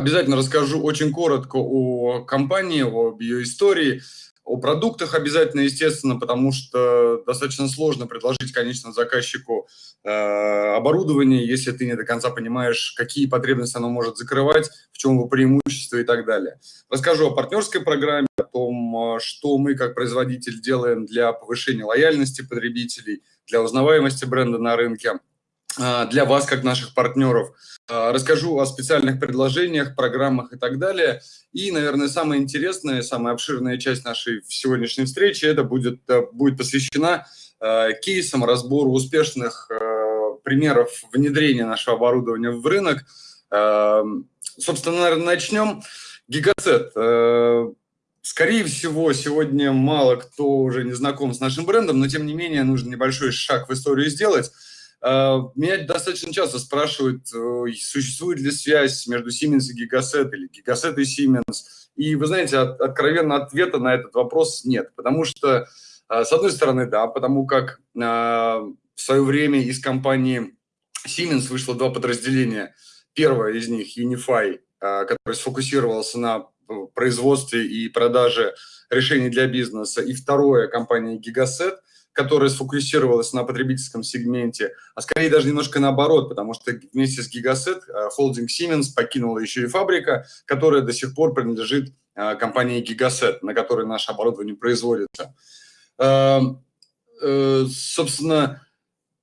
Обязательно расскажу очень коротко о компании, об ее истории, о продуктах обязательно, естественно, потому что достаточно сложно предложить конечному заказчику э, оборудование, если ты не до конца понимаешь, какие потребности оно может закрывать, в чем его преимущество и так далее. Расскажу о партнерской программе, о том, э, что мы как производитель делаем для повышения лояльности потребителей, для узнаваемости бренда на рынке, для вас, как наших партнеров. Э, расскажу о специальных предложениях, программах и так далее. И, наверное, самая интересная, самая обширная часть нашей сегодняшней встречи это будет, э, будет посвящена кейсам, разбору успешных примеров внедрения нашего оборудования в рынок. Собственно, наверное, начнем. Гигацет. Скорее всего, сегодня мало кто уже не знаком с нашим брендом, но тем не менее нужно небольшой шаг в историю сделать. А, меня достаточно часто спрашивают, э, существует ли связь между Siemens и Gigaset или Gigaset и Siemens. И вы знаете, откровенно ответа на этот вопрос нет, потому что, а, с одной стороны, да, потому как а, в свое время из компании Siemens вышло два подразделения. Первое из них Unify, который сфокусировался на э, производстве и продаже решений для бизнеса. И второе, компания Gigaset – которая сфокусировалась на потребительском сегменте, а скорее даже немножко наоборот, потому что вместе с э, холдинг Siemens покинула еще и фабрика, которая до сих пор принадлежит э, компании Gigaset, на которой наше оборудование производится. Эм, э, собственно,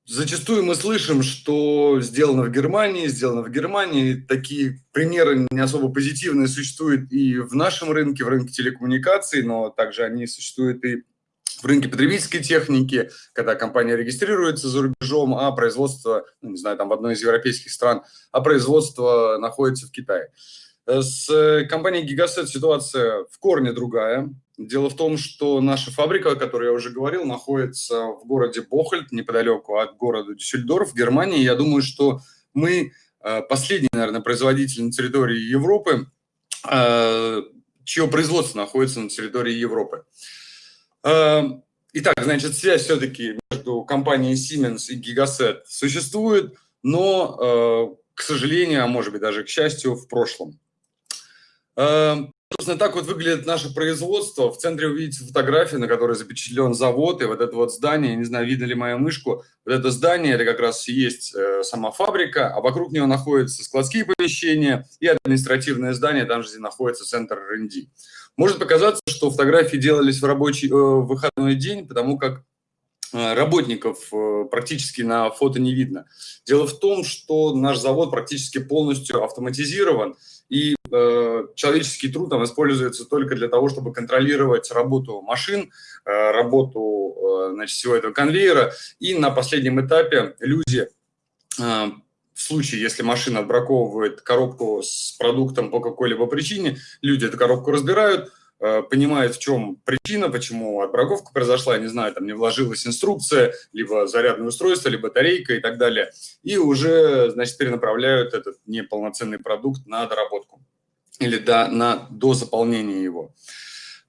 Зачастую мы слышим, что сделано в Германии, сделано в Германии. Такие примеры не особо позитивные существуют и в нашем рынке, в рынке телекоммуникаций, но также они существуют и в рынке потребительской техники, когда компания регистрируется за рубежом, а производство, ну, не знаю, там в одной из европейских стран, а производство находится в Китае. Э, с компанией Gigaset ситуация в корне другая. Дело в том, что наша фабрика, о которой я уже говорил, находится в городе Бохольд, неподалеку от города Дюссельдорф, в Германии. Я думаю, что мы э, последний, наверное, производитель на территории Европы, э, чье производство находится на территории Европы. Эм, итак, значит, связь все-таки между компанией Siemens и Gigaset существует, но, э, к сожалению, а может быть даже к счастью, в прошлом. Эм, собственно, так вот выглядит наше производство. В центре вы видите фотографию, на которой запечатлен завод, и вот это вот здание, не знаю, видно ли мою мышку, вот это здание, это как раз есть э, сама фабрика, а вокруг нее находятся складские помещения и административное здание, там же где находится центр R&D. Может показаться, что фотографии делались в рабочий э, выходной день, потому как э, работников э, практически на фото не видно. Дело в том, что наш завод практически полностью автоматизирован, и э, человеческий труд там используется только для того, чтобы контролировать работу машин, э, работу э, значит, всего этого конвейера. И на последнем этапе люди в случае, если машина отбраковывает коробку с продуктом по какой-либо причине, люди эту коробку разбирают, э, понимают, в чем причина, почему отбраковка произошла, не знаю, там не вложилась инструкция, либо зарядное устройство, либо батарейка и так далее, и уже, значит, перенаправляют этот неполноценный продукт на доработку или до, на, до заполнения его.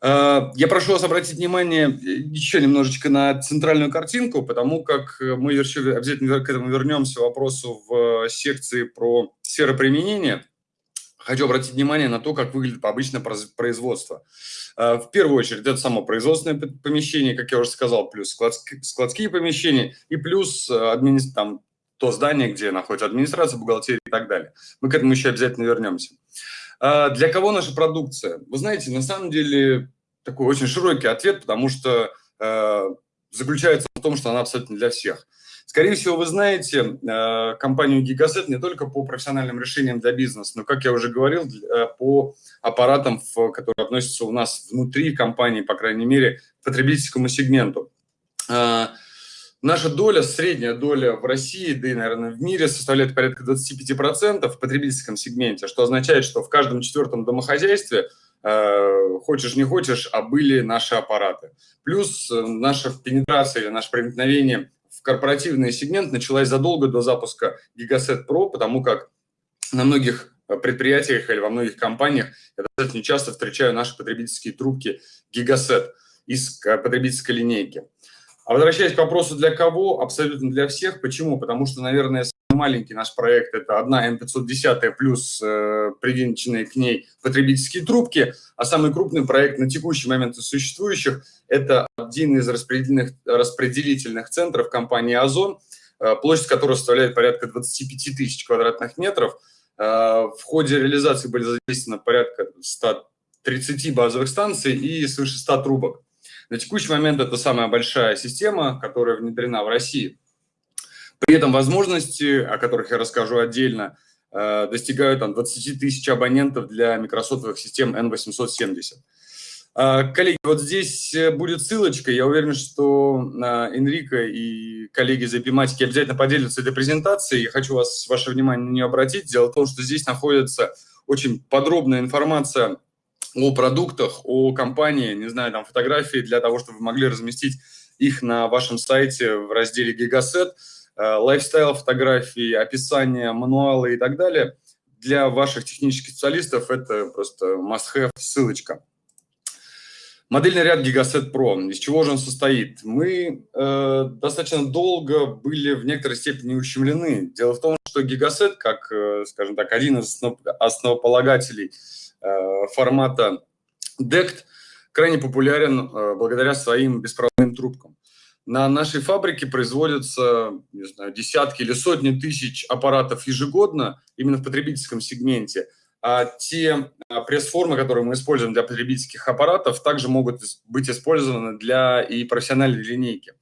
Э, я прошу вас обратить внимание э, еще немножечко на центральную картинку, потому как мы еще обязательно к этому вернемся вопросу в секции про сферы применения. Хочу обратить внимание на то, как выглядит обычное производство. Э, в первую очередь, это само производственное помещение, как я уже сказал, плюс складские помещения и плюс админи... там, то здание, где находится администрация, бухгалтерия и так далее. Мы к этому еще обязательно вернемся. А, для кого наша продукция? Вы знаете, на самом деле такой очень широкий ответ, потому что э, заключается в том, что она абсолютно для всех. Скорее всего, вы знаете э, компанию Gigaset не только по профессиональным решениям для бизнеса, но, как я уже говорил, э, по аппаратам, которые относятся у нас внутри компании, по крайней мере, к потребительскому сегменту. Наша доля, средняя доля в России, да и, наверное, в мире составляет порядка 25% в потребительском сегменте, что означает, что в каждом четвертом домохозяйстве, э, хочешь не хочешь, а были наши аппараты. Плюс э, наша пенетрация или наше проникновение в корпоративный сегмент началась задолго до запуска Gigaset Pro, потому как на многих предприятиях или во многих компаниях я достаточно часто встречаю наши потребительские трубки Gigaset из э, потребительской линейки. А возвращаясь к вопросу, для кого? Абсолютно для всех. Почему? Потому что, наверное, самым маленький наш проект – это одна М510 плюс э, привинченные к ней потребительские трубки, а самый крупный проект на текущий момент из существующих – это один из распределительных, распределительных центров компании «Озон», э, площадь которого составляет порядка 25 тысяч квадратных метров. Э, в ходе реализации были задействованы порядка 130 базовых станций и свыше 100 трубок. На текущий момент это самая большая система, которая внедрена в России. При этом возможности, о которых я расскажу отдельно, э, достигают там, 20 тысяч абонентов для микросотовых систем N870. Э, коллеги, вот здесь э, будет ссылочка. Я уверен, что Энрико и коллеги из Эпиматики обязательно поделятся этой презентацией. Я хочу вас, ваше внимание на нее обратить. Дело в том, что здесь находится очень подробная информация о продуктах, о компании, не знаю, там фотографии для того, чтобы вы могли разместить их на вашем сайте в разделе Гигасет, э, лайфстайл фотографии, описание, мануалы и так далее. Для ваших технических специалистов это просто must-have ссылочка. Модельный ряд Gigaset Pro. Из чего же он состоит? Мы э, достаточно долго были в некоторой степени ущемлены. Дело в том, что Gigaset, как, э, скажем так, один из основополагателей Э, формата DECT крайне популярен э, благодаря своим беспроводным трубкам. На нашей фабрике производятся не знаю, десятки или сотни тысяч аппаратов ежегодно именно в потребительском сегменте. А те э, пресс-формы, которые мы используем для потребительских аппаратов, также могут быть использованы для и профессиональной линейки.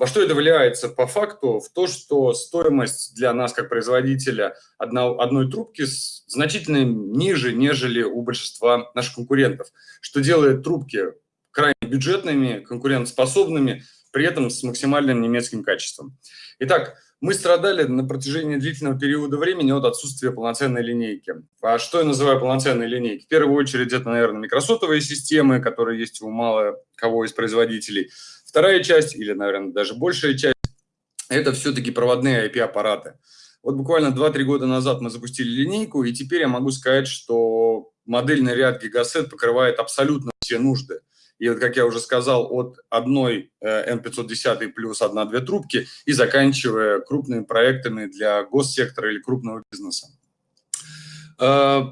Во что это влияется по факту? В то, что стоимость для нас, как производителя одной, одной трубки, значительно ниже, нежели у большинства наших конкурентов, что делает трубки крайне бюджетными, конкурентоспособными, при этом с максимальным немецким качеством. Итак, мы страдали на протяжении длительного периода времени от отсутствия полноценной линейки. А что я называю полноценной линейкой? В первую очередь это, наверное, микросотовые системы, которые есть у мало кого из производителей – Вторая часть, или, наверное, даже большая часть, это все-таки проводные IP-аппараты. Вот буквально 2-3 года назад мы запустили линейку, и теперь я могу сказать, что модельный ряд Gigaset покрывает абсолютно все нужды. И вот, как я уже сказал, от одной N510 э, плюс одна-две трубки и заканчивая крупными проектами для госсектора или крупного бизнеса. Э,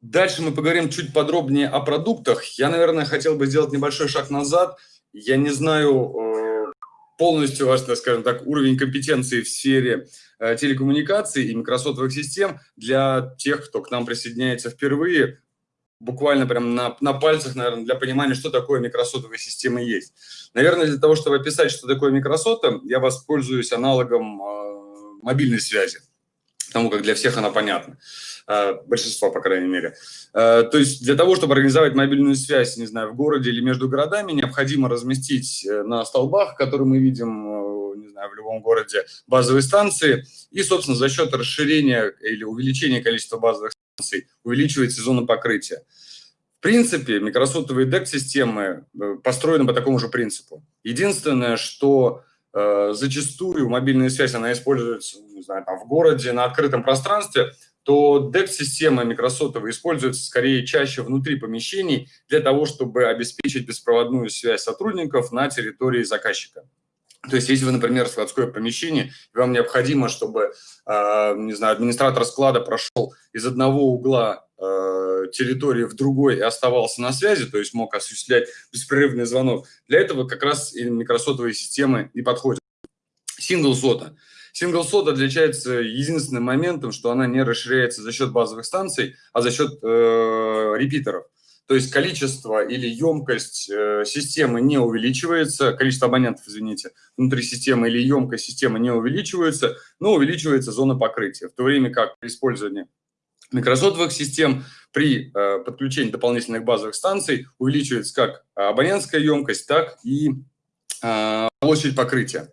дальше мы поговорим чуть подробнее о продуктах. Я, наверное, хотел бы сделать небольшой шаг назад – я не знаю э, полностью ваш, скажем так, уровень компетенции в сфере э, телекоммуникаций и микросотовых систем для тех, кто к нам присоединяется впервые, буквально прям на, на пальцах, наверное, для понимания, что такое микросотовые системы есть. Наверное, для того, чтобы описать, что такое микросота, я воспользуюсь аналогом э, мобильной связи, потому как для всех она понятна. Э, большинство, по крайней мере. Э, то есть для того, чтобы организовать мобильную связь, не знаю, в городе или между городами, необходимо разместить э, на столбах, которые мы видим, не знаю, в любом городе, базовые станции. И, собственно, за счет расширения или увеличения количества базовых станций увеличивается зона покрытия. В принципе, микросотовые DEC-системы построены по такому же принципу. Единственное, что зачастую мобильная связь, она используется не знаю, там, в городе, на открытом пространстве, то DEX-система микросотовая используется скорее чаще внутри помещений для того, чтобы обеспечить беспроводную связь сотрудников на территории заказчика. То есть, если вы, например, складское помещение, вам необходимо, чтобы, э, не знаю, администратор склада прошел из одного угла э, территории в другой и оставался на связи, то есть мог осуществлять беспрерывный звонок, для этого как раз и микросотовые системы и подходят. Single SOTA – Сингл сот отличается единственным моментом, что она не расширяется за счет базовых станций, а за счет э, репитеров. То есть количество или емкость э, системы не увеличивается, количество абонентов, извините, внутри системы или емкость системы не увеличивается, но увеличивается зона покрытия. В то время как при использовании микросотовых систем при э, подключении дополнительных базовых станций увеличивается как абонентская емкость, так и э, площадь покрытия.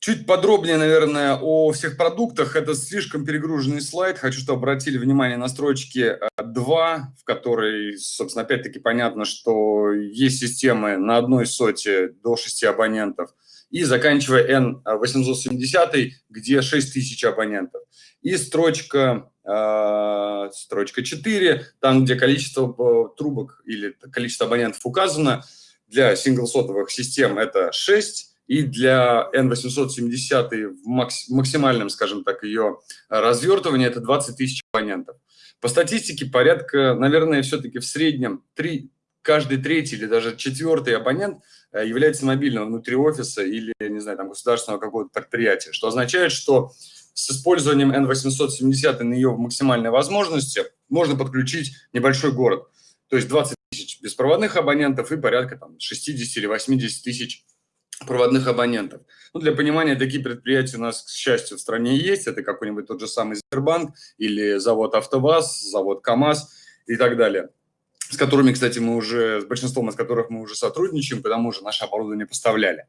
Чуть подробнее, наверное, о всех продуктах. Это слишком перегруженный слайд. Хочу, чтобы обратили внимание на строчки 2, э, в которой, собственно, опять-таки понятно, что есть системы на одной соте до 6 абонентов. И заканчивая N870, где 6000 абонентов. И строчка, э, строчка 4, там, где количество э, трубок или количество абонентов указано, для синглсотовых систем это 6, и для N870 в максимальном, скажем так, ее развертывании это 20 тысяч абонентов. По статистике порядка, наверное, все-таки в среднем 3, каждый третий или даже четвертый абонент э, является мобильным внутри офиса или, не знаю, там, государственного какого-то предприятия, что означает, что с использованием N870 на ее максимальной возможности можно подключить небольшой город. То есть 20 тысяч беспроводных абонентов и порядка там, 60 или 80 тысяч проводных абонентов. Ну, для понимания, такие предприятия у нас, к счастью, в стране есть. Это какой-нибудь тот же самый Сбербанк или завод АвтоВАЗ, завод КАМАЗ и так далее с которыми, кстати, мы уже, с большинством из которых мы уже сотрудничаем, потому что наше оборудование поставляли.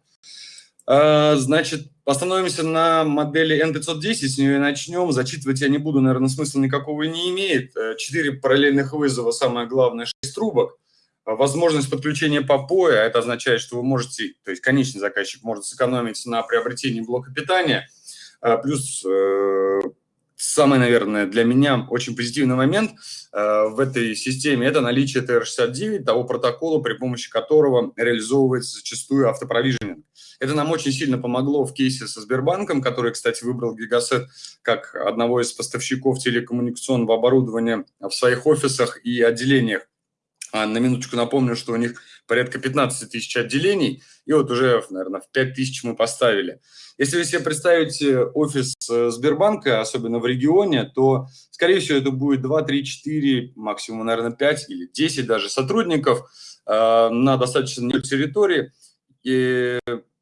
А, значит, остановимся на модели N510, с нее начнем. Зачитывать я не буду, наверное, смысла никакого не имеет. Э, четыре параллельных вызова, самое главное, шесть трубок. А, возможность подключения по POE, это означает, что вы можете, то есть конечный заказчик может сэкономить на приобретении блока питания, а, плюс э, самый, наверное, для меня очень позитивный момент э, в этой системе – это наличие TR69, того протокола, при помощи которого реализовывается зачастую автопровиженинг. Это нам очень сильно помогло в кейсе со Сбербанком, который, кстати, выбрал Гигасет как одного из поставщиков телекоммуникационного оборудования в своих офисах и отделениях. А на минуточку напомню, что у них порядка 15 тысяч отделений, и вот уже, наверное, в 5 тысяч мы поставили. Если вы себе представите офис э, Сбербанка, особенно в регионе, то, скорее всего, это будет 2, 3, 4, максимум, наверное, 5 или 10 даже сотрудников э, на достаточно небольшой территории, и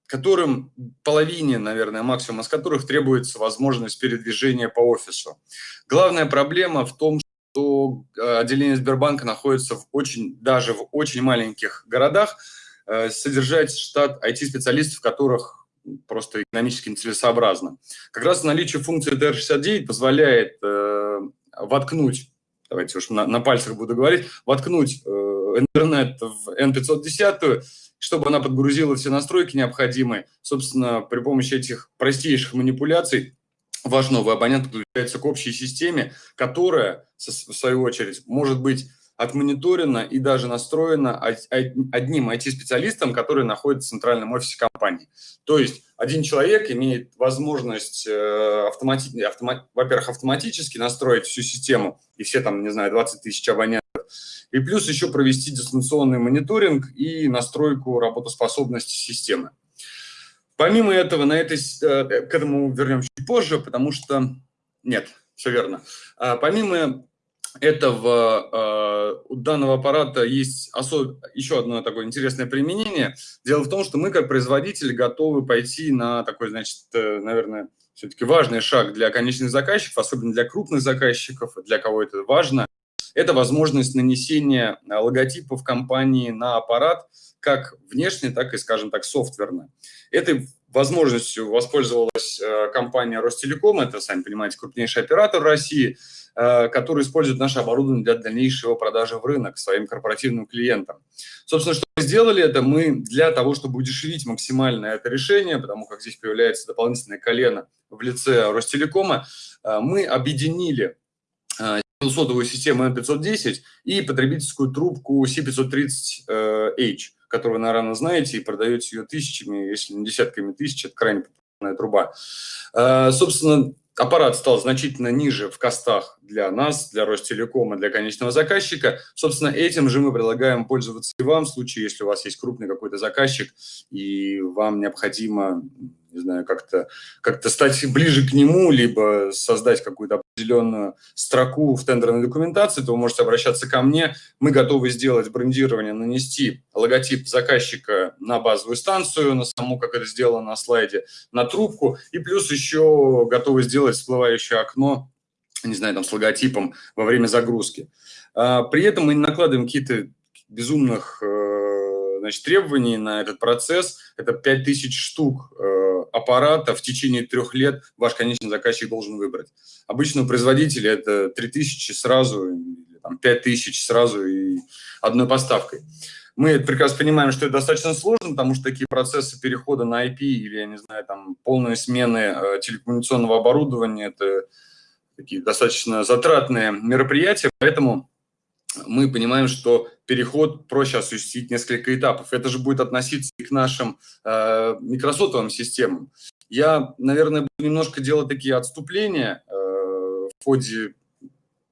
которым половине, наверное, максимум из которых требуется возможность передвижения по офису. Главная проблема в том, что э, отделение Сбербанка находится в очень, даже в очень маленьких городах, э, содержать штат IT-специалистов, которых просто экономически нецелесообразно. Как раз наличие функции DR69 позволяет э, воткнуть, давайте уж на, на пальцах буду говорить, воткнуть э, интернет в N510, чтобы она подгрузила все настройки необходимые. Собственно, при помощи этих простейших манипуляций ваш новый абонент подключается к общей системе, которая, в свою очередь, может быть отмониторена и даже настроена одним IT-специалистом, который находится в центральном офисе компании. То есть один человек имеет возможность, э, автомати... автомат... во-первых, автоматически настроить всю систему и все там, не знаю, 20 тысяч абонентов, и плюс еще провести дистанционный мониторинг и настройку работоспособности системы. Помимо этого, на этой, э, к этому вернемся чуть позже, потому что... Нет, все верно. А помимо этого э, у данного аппарата есть особ... еще одно такое интересное применение. Дело в том, что мы как производитель готовы пойти на такой, значит, э, наверное, все-таки важный шаг для конечных заказчиков, особенно для крупных заказчиков, для кого это важно. Это возможность нанесения логотипов компании на аппарат, как внешне, так и, скажем так, софтверно. Этой возможностью воспользовалась э, компания Ростелеком, это, сами понимаете, крупнейший оператор России, э, который использует наше оборудование для дальнейшего продажи в рынок своим корпоративным клиентам. Собственно, что мы сделали это? Мы для того, чтобы удешевить максимально это решение, потому как здесь появляется дополнительное колено в лице Ростелекома, мы объединили сотовую систему N510 и потребительскую трубку C530H которую наверное, знаете, и продаете ее тысячами, если не десятками тысяч, это крайне популярная труба. Э, собственно, аппарат стал значительно ниже в костах для нас, для Ростелекома, для конечного заказчика. Собственно, этим же мы предлагаем пользоваться и вам в случае, если у вас есть крупный какой-то заказчик, и вам необходимо не знаю, как-то как, -то, стать ближе к нему, либо создать какую-то определенную строку в тендерной документации, то вы можете обращаться ко мне. Мы готовы сделать брендирование, нанести логотип заказчика на базовую станцию, на саму, как это сделано на слайде, на трубку, и плюс еще готовы сделать всплывающее окно, не знаю, там с логотипом во время загрузки. А, при этом мы не накладываем какие-то безумных э, значит, требований на этот процесс. Это 5000 штук э, аппарата в течение трех лет ваш конечный заказчик должен выбрать. Обычно у производителя это 3000 сразу, или там, 5000 сразу и одной поставкой. Мы прекрасно понимаем, что это достаточно сложно, потому что такие процессы перехода на IP или, я не знаю, там, полной смены э, телекоммуникационного оборудования – это такие достаточно затратные мероприятия, поэтому мы понимаем, что переход проще осуществить несколько этапов. Это же будет относиться и к нашим э, микросотовым системам. Я, наверное, буду немножко делать такие отступления э, в, ходе,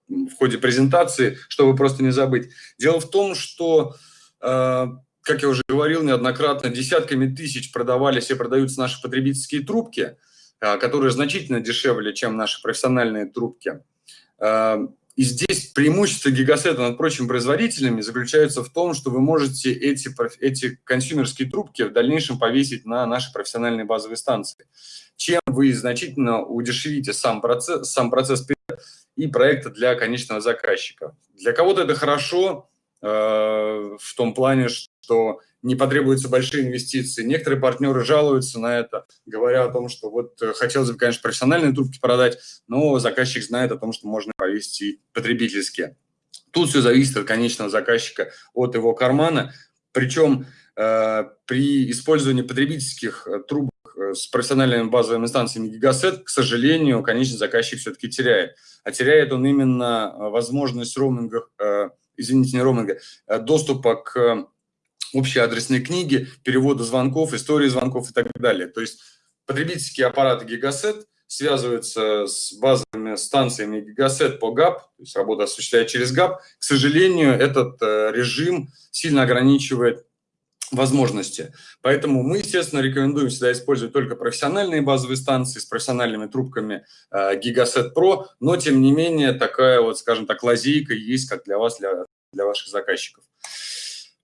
в ходе презентации, чтобы просто не забыть. Дело в том, что, э, как я уже говорил неоднократно, десятками тысяч продавались и продаются наши потребительские трубки, э, которые значительно дешевле, чем наши профессиональные трубки. Э, и здесь преимущество гигасета над прочими производителями заключается в том, что вы можете эти, эти консюмерские трубки в дальнейшем повесить на наши профессиональные базовые станции, чем вы значительно удешевите сам процесс, сам процесс и проекта для конечного заказчика. Для кого-то это хорошо э, в том плане, что не потребуются большие инвестиции. Некоторые партнеры жалуются на это, говоря о том, что вот э, хотелось бы, конечно, профессиональные трубки продать, но заказчик знает о том, что можно повесить и потребительские. Тут все зависит от конечного заказчика, от его кармана. Причем э, при использовании потребительских э, трубок э, с профессиональными базовыми станциями Gigaset, к сожалению, конечный заказчик все-таки теряет. А теряет он именно возможность роуминга, э, извините, не роуминга, доступа к общие адресные книги, перевода звонков, истории звонков и так далее. То есть потребительские аппараты Gigaset связываются с базовыми станциями Gigaset по GAP, то есть работа осуществляет через GAP. К сожалению, этот э, режим сильно ограничивает возможности. Поэтому мы, естественно, рекомендуем всегда использовать только профессиональные базовые станции с профессиональными трубками э, Gigaset Pro, но, тем не менее, такая вот, скажем так, лазейка есть как для вас, для, для ваших заказчиков.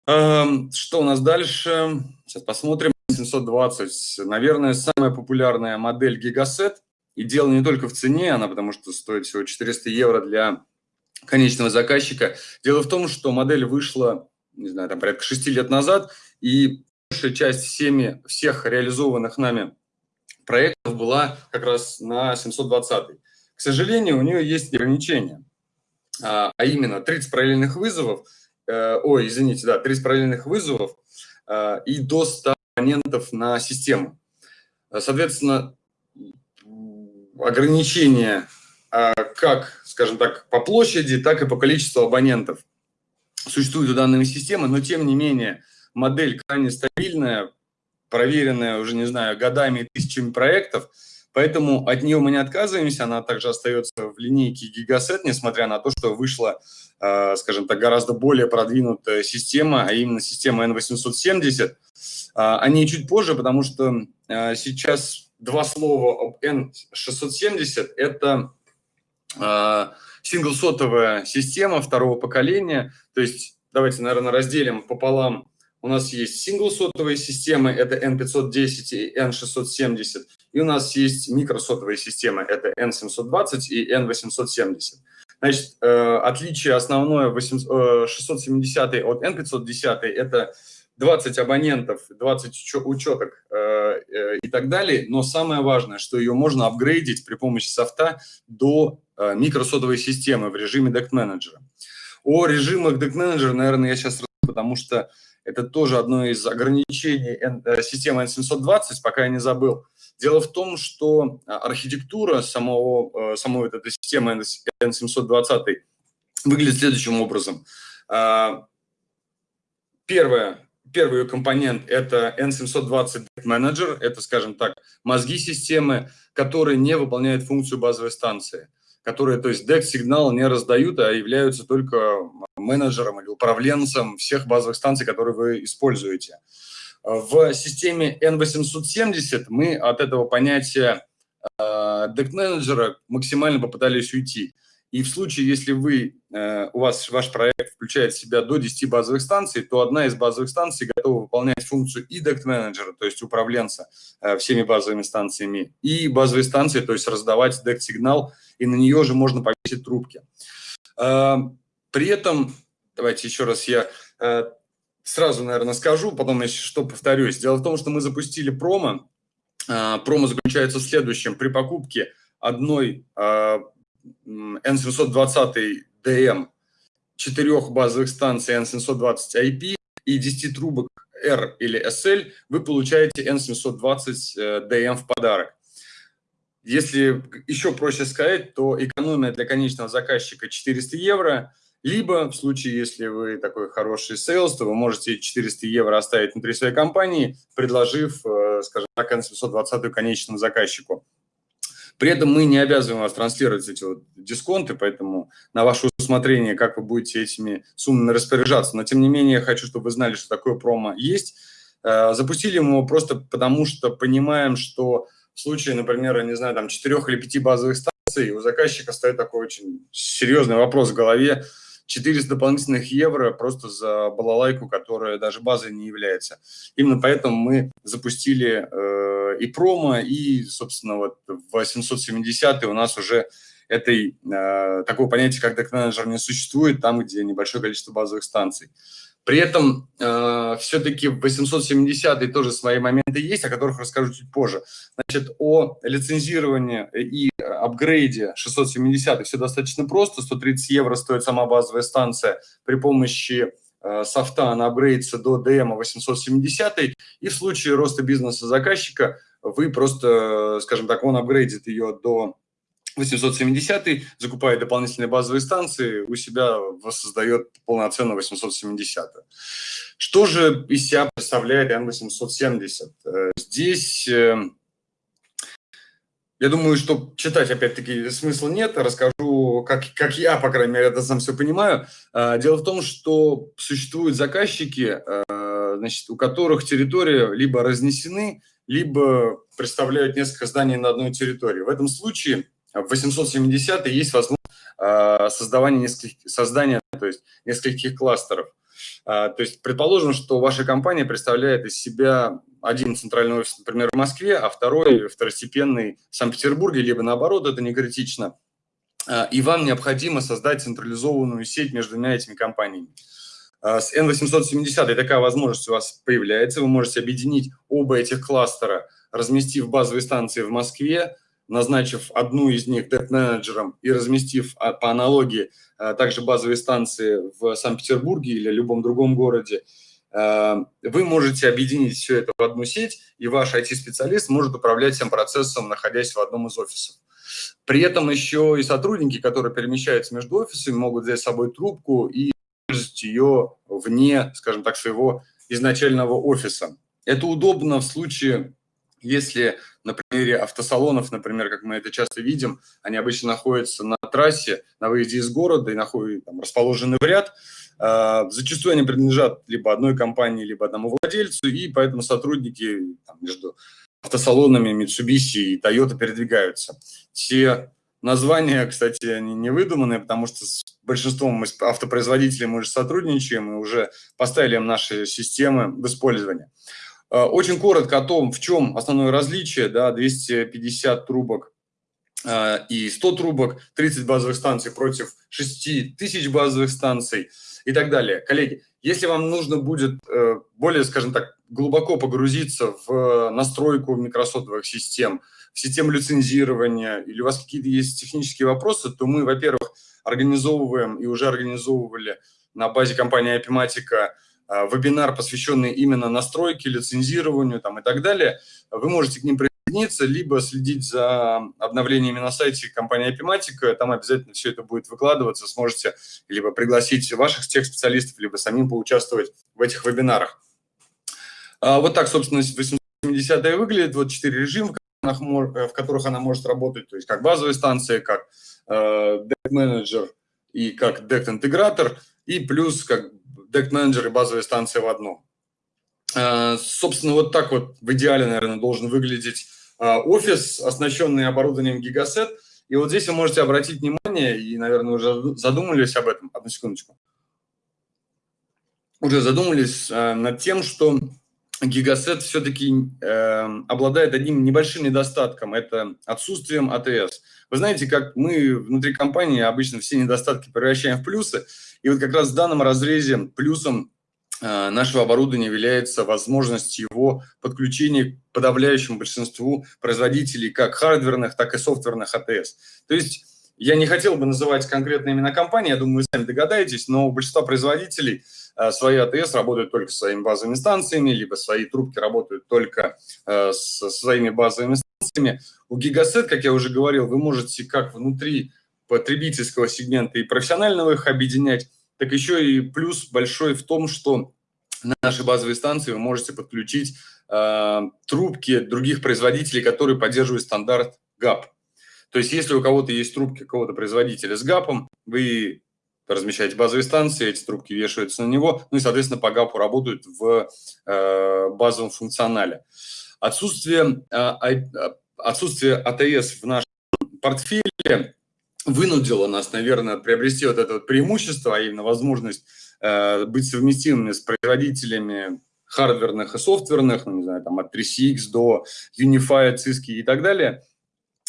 Эм, что у нас дальше? Сейчас посмотрим. 720, наверное, самая популярная модель Gigaset. И дело не только в цене, она потому что стоит всего 400 евро для конечного заказчика. Дело в том, что модель вышла, не знаю, там порядка 6 лет назад, и большая часть всеми, всех реализованных нами проектов была как раз на 720. К сожалению, у нее есть ограничения, а, а именно 30 параллельных вызовов – ой, извините, да, 30 параллельных вызовов э, и до 100 абонентов на систему. Соответственно, ограничения э, как, скажем так, по площади, так и по количеству абонентов существуют у данной системы, но тем не менее модель крайне стабильная, проверенная уже, не знаю, годами и тысячами проектов – Поэтому от нее мы не отказываемся, она также остается в линейке Gigaset, несмотря на то, что вышла, э, скажем так, гораздо более продвинутая система, а именно система N870. А, о ней чуть позже, потому что э, сейчас два слова об N670 – это э, синглсотовая система второго поколения, то есть давайте, наверное, разделим пополам у нас есть сингл-сотовые системы, это N510 и N670, и у нас есть микросотовые системы, это N720 и N870. Значит, э, отличие основное 670 от N510 – это 20 абонентов, 20 учеток э, э, и так далее, но самое важное, что ее можно апгрейдить при помощи софта до микросотовой системы в режиме Deck Manager. О режимах Deck Manager, наверное, я сейчас потому что это тоже одно из ограничений э, системы N720, пока я не забыл. Дело в том, что а, архитектура самого, э, самой этой системы N720 выглядит следующим образом. А, первое, первый компонент – это N720 Manager, это, скажем так, мозги системы, которые не выполняют функцию базовой станции которые, то есть DEX-сигнал не раздают, а являются только менеджером или управленцем всех базовых станций, которые вы используете. В системе N870 мы от этого понятия DEC-менеджера э, максимально попытались уйти. И в случае, если вы, э, у вас ваш проект включает в себя до 10 базовых станций, то одна из базовых станций готова выполнять функцию и дект-менеджера, то есть управленца э, всеми базовыми станциями, и базовые станции, то есть раздавать дект-сигнал, и на нее же можно повесить трубки. Э, при этом, давайте еще раз я сразу, наверное, скажу, потом еще что повторюсь. Дело в том, что мы запустили промо. Промо заключается в следующем. При покупке одной N720DM, четырех базовых станций N720 IP и 10 трубок R или SL, вы получаете N720DM в подарок. Если еще проще сказать, то экономия для конечного заказчика 400 евро, Либо в случае, если вы такой хороший sales, то вы можете 400 евро оставить внутри своей компании, предложив, э, скажем так, N720 конечному заказчику. При этом мы не обязываем вас транслировать эти вот дисконты, поэтому на ваше усмотрение, как вы будете этими суммами распоряжаться. Но, тем не менее, я хочу, чтобы вы знали, что такое промо есть. Э, запустили мы его просто потому, что понимаем, что в случае, например, не знаю, там, четырех или пяти базовых станций, у заказчика стоит такой очень серьезный вопрос в голове, 400 дополнительных евро просто за балалайку, которая даже базой не является. Именно поэтому мы запустили э, и промо, и, собственно, вот в 870 у нас уже этой, э, такого понятия, как дек-менеджер не существует, там, где небольшое количество базовых станций. При этом э, все-таки в 870 тоже свои моменты есть, о которых расскажу чуть позже. Значит, о лицензировании и апгрейде 670 все достаточно просто. 130 евро стоит сама базовая станция. При помощи софта она апгрейдится до DM 870. И в случае роста бизнеса заказчика вы просто, скажем так, он апгрейдит ее до 870 закупает дополнительные базовые станции, у себя воссоздает полноценно 870. Что же из себя представляет N870? Э, здесь, э, я думаю, что читать опять-таки смысла нет, расскажу, как, как я, по крайней мере, это сам все понимаю. Э, дело в том, что существуют заказчики, значит, у которых территории либо разнесены, либо представляют несколько зданий на одной территории. В этом случае в 870 есть возможность а, создавания нескольких, создания то есть нескольких кластеров. А, то есть предположим, что ваша компания представляет из себя один центральный офис, например, в Москве, а второй второстепенный в Санкт-Петербурге, либо наоборот, это не критично. А, и вам необходимо создать централизованную сеть между двумя этими компаниями. С N870 такая возможность у вас появляется. Вы можете объединить оба этих кластера, разместив базовые станции в Москве, назначив одну из них дет-менеджером и разместив а, по аналогии а, также базовые станции в Санкт-Петербурге или любом другом городе, а, вы можете объединить все это в одну сеть, и ваш IT-специалист может управлять всем процессом, находясь в одном из офисов. При этом еще и сотрудники, которые перемещаются между офисами, могут взять с собой трубку и использовать ее вне, скажем так, своего изначального офиса. Это удобно в случае если на примере автосалонов, например, как мы это часто видим, они обычно находятся на трассе, на выезде из города и находят, там, расположены в ряд, э, зачастую они принадлежат либо одной компании, либо одному владельцу, и поэтому сотрудники там, между автосалонами Mitsubishi и Toyota передвигаются. Все названия, кстати, они не выдуманные, потому что с большинством автопроизводителей мы уже сотрудничаем и уже поставили им наши системы в использование. Э, очень коротко о том, в чем основное различие, да, 250 трубок э, и 100 трубок, 30 базовых станций против 6 тысяч базовых станций и так далее. Коллеги, если вам нужно будет э, более, скажем так, глубоко погрузиться в настройку микросотовых систем, в систему лицензирования, или у вас какие-то есть технические вопросы, то мы, во-первых, организовываем и уже организовывали на базе компании Э, вебинар, посвященный именно настройке, лицензированию там, и так далее, вы можете к ним присоединиться, либо следить за обновлениями на сайте компании Apimatic, там обязательно все это будет выкладываться, сможете либо пригласить ваших тех специалистов, либо самим поучаствовать в этих вебинарах. А, вот так, собственно, 870 выглядит, вот четыре режима, в которых она может работать, то есть как базовая станция, как э, Deck Manager и как Deck Интегратор, и плюс как дек-менеджер и базовые станции в одном. А, собственно, вот так вот в идеале, наверное, должен выглядеть а, офис, оснащенный оборудованием Gigaset. И вот здесь вы можете обратить внимание, и, наверное, уже задумались об этом. Одну секундочку. Уже задумались а, над тем, что Gigaset все-таки э, обладает одним небольшим недостатком – это отсутствием АТС. Вы знаете, как мы внутри компании обычно все недостатки превращаем в плюсы, и вот как раз в данном разрезе плюсом э, нашего оборудования является возможность его подключения к подавляющему большинству производителей как хардверных, так и софтверных АТС. То есть я не хотел бы называть конкретные имена компании, я думаю, вы сами догадаетесь, но у большинства производителей э, свои АТС работают только с своими базовыми станциями, либо свои трубки работают только э, со своими базовыми станциями. У Gigaset, как я уже говорил, вы можете как внутри потребительского сегмента и профессионального их объединять, так еще и плюс большой в том, что на наши базовые станции вы можете подключить э, трубки других производителей, которые поддерживают стандарт GAP. То есть если у кого-то есть трубки какого-то производителя с ГАПом, вы размещаете базовые станции, эти трубки вешаются на него, ну и, соответственно, по ГАПу работают в э, базовом функционале. Отсутствие, э, отсутствие АТС в нашем портфеле вынудило нас, наверное, приобрести вот это вот преимущество, а именно возможность э, быть совместимыми с производителями хардверных и софтверных, ну, не знаю, там от 3CX до Unified, Cisco и так далее – а,